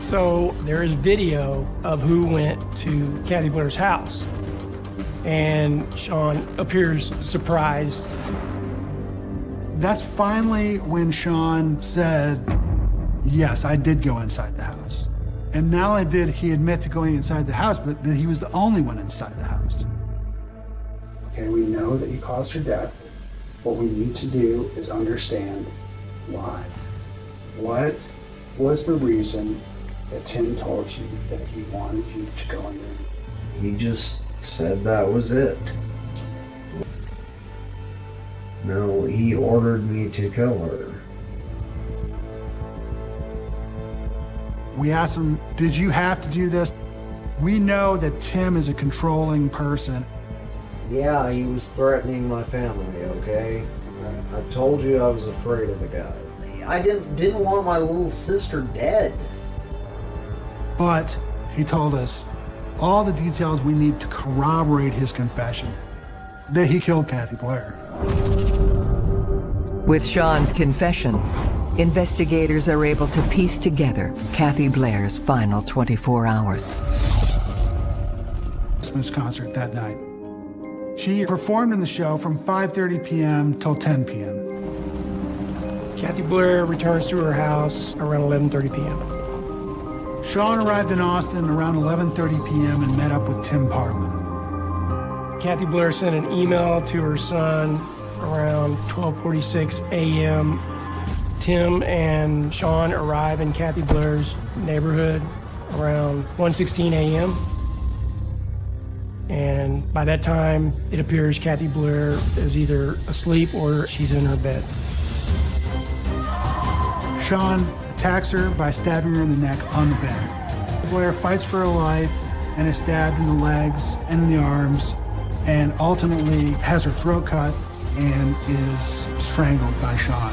So there is video of who went to Kathy Blair's house. And Sean appears surprised. That's finally when Sean said, yes, I did go inside the house. And not only did he admit to going inside the house, but that he was the only one inside the house. Okay, we know that you caused her death. What we need to do is understand why. What was the reason that Tim told you that he wanted you to go in there? He just said that was it. No, he ordered me to kill her. We asked him, did you have to do this? We know that Tim is a controlling person. Yeah, he was threatening my family, okay? I, I told you I was afraid of the guy. I didn't didn't want my little sister dead. But he told us all the details we need to corroborate his confession that he killed Kathy Blair. With Sean's confession, investigators are able to piece together Kathy Blair's final 24 hours. Christmas concert that night. She performed in the show from 5.30 p.m. till 10 p.m. Kathy Blair returns to her house around 11:30 p.m. Sean arrived in Austin around 11.30 p.m. and met up with Tim Parlin. Kathy Blair sent an email to her son around 12:46 a.m. Tim and Sean arrive in Kathy Blair's neighborhood around 1:16 a.m. And by that time, it appears Kathy Blair is either asleep or she's in her bed. Sean attacks her by stabbing her in the neck on the bed. Blair fights for her life and is stabbed in the legs and in the arms and ultimately has her throat cut and is strangled by Sean.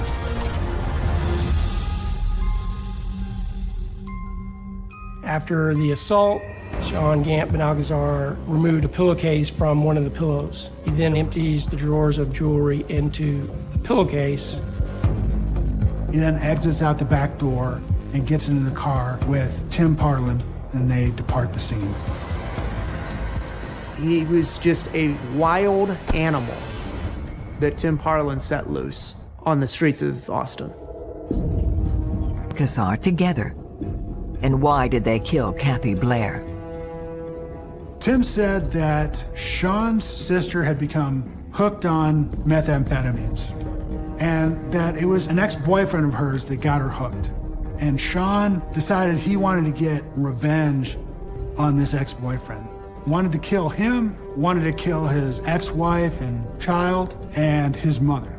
After the assault, Sean Gant Benalcazar removed a pillowcase from one of the pillows. He then empties the drawers of jewelry into the pillowcase. He then exits out the back door and gets into the car with Tim Parlin, and they depart the scene. He was just a wild animal that Tim Parlin set loose on the streets of Austin. Kazar together. And why did they kill Kathy Blair? Tim said that Sean's sister had become hooked on methamphetamines and that it was an ex-boyfriend of hers that got her hooked. And Sean decided he wanted to get revenge on this ex-boyfriend. Wanted to kill him, wanted to kill his ex-wife and child, and his mother.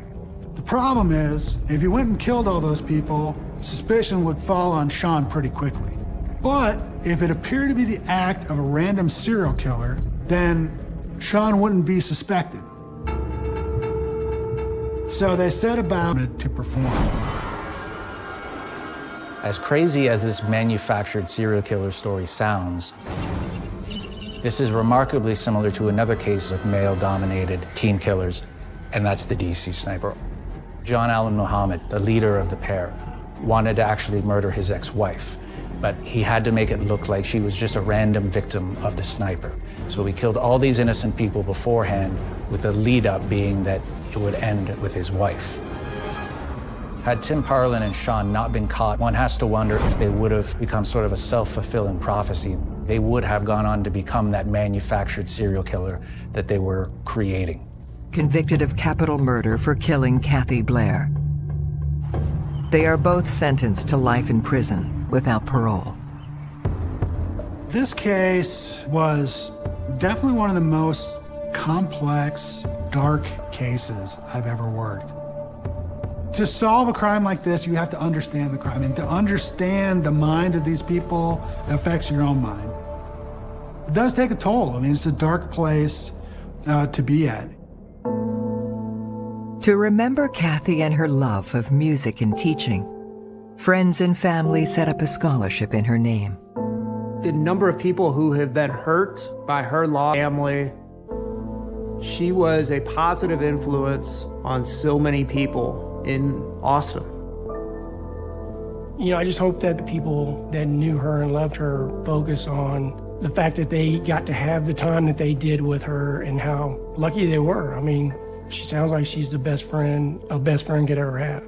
The problem is, if he went and killed all those people, suspicion would fall on Sean pretty quickly. But if it appeared to be the act of a random serial killer, then Sean wouldn't be suspected. So they set about it to perform. As crazy as this manufactured serial killer story sounds, this is remarkably similar to another case of male-dominated teen killers, and that's the DC sniper. John Allen Muhammad, the leader of the pair, wanted to actually murder his ex-wife, but he had to make it look like she was just a random victim of the sniper. So he killed all these innocent people beforehand, with the lead-up being that it would end with his wife. Had Tim Parlin and Sean not been caught, one has to wonder if they would have become sort of a self-fulfilling prophecy. They would have gone on to become that manufactured serial killer that they were creating. Convicted of capital murder for killing Kathy Blair. They are both sentenced to life in prison without parole. This case was definitely one of the most complex, dark cases I've ever worked. To solve a crime like this, you have to understand the crime. And to understand the mind of these people affects your own mind. It does take a toll. I mean, it's a dark place uh, to be at. To remember Kathy and her love of music and teaching, friends and family set up a scholarship in her name. The number of people who have been hurt by her law family, she was a positive influence on so many people in Austin. You know, I just hope that the people that knew her and loved her focus on the fact that they got to have the time that they did with her and how lucky they were. I mean, she sounds like she's the best friend a best friend could ever have.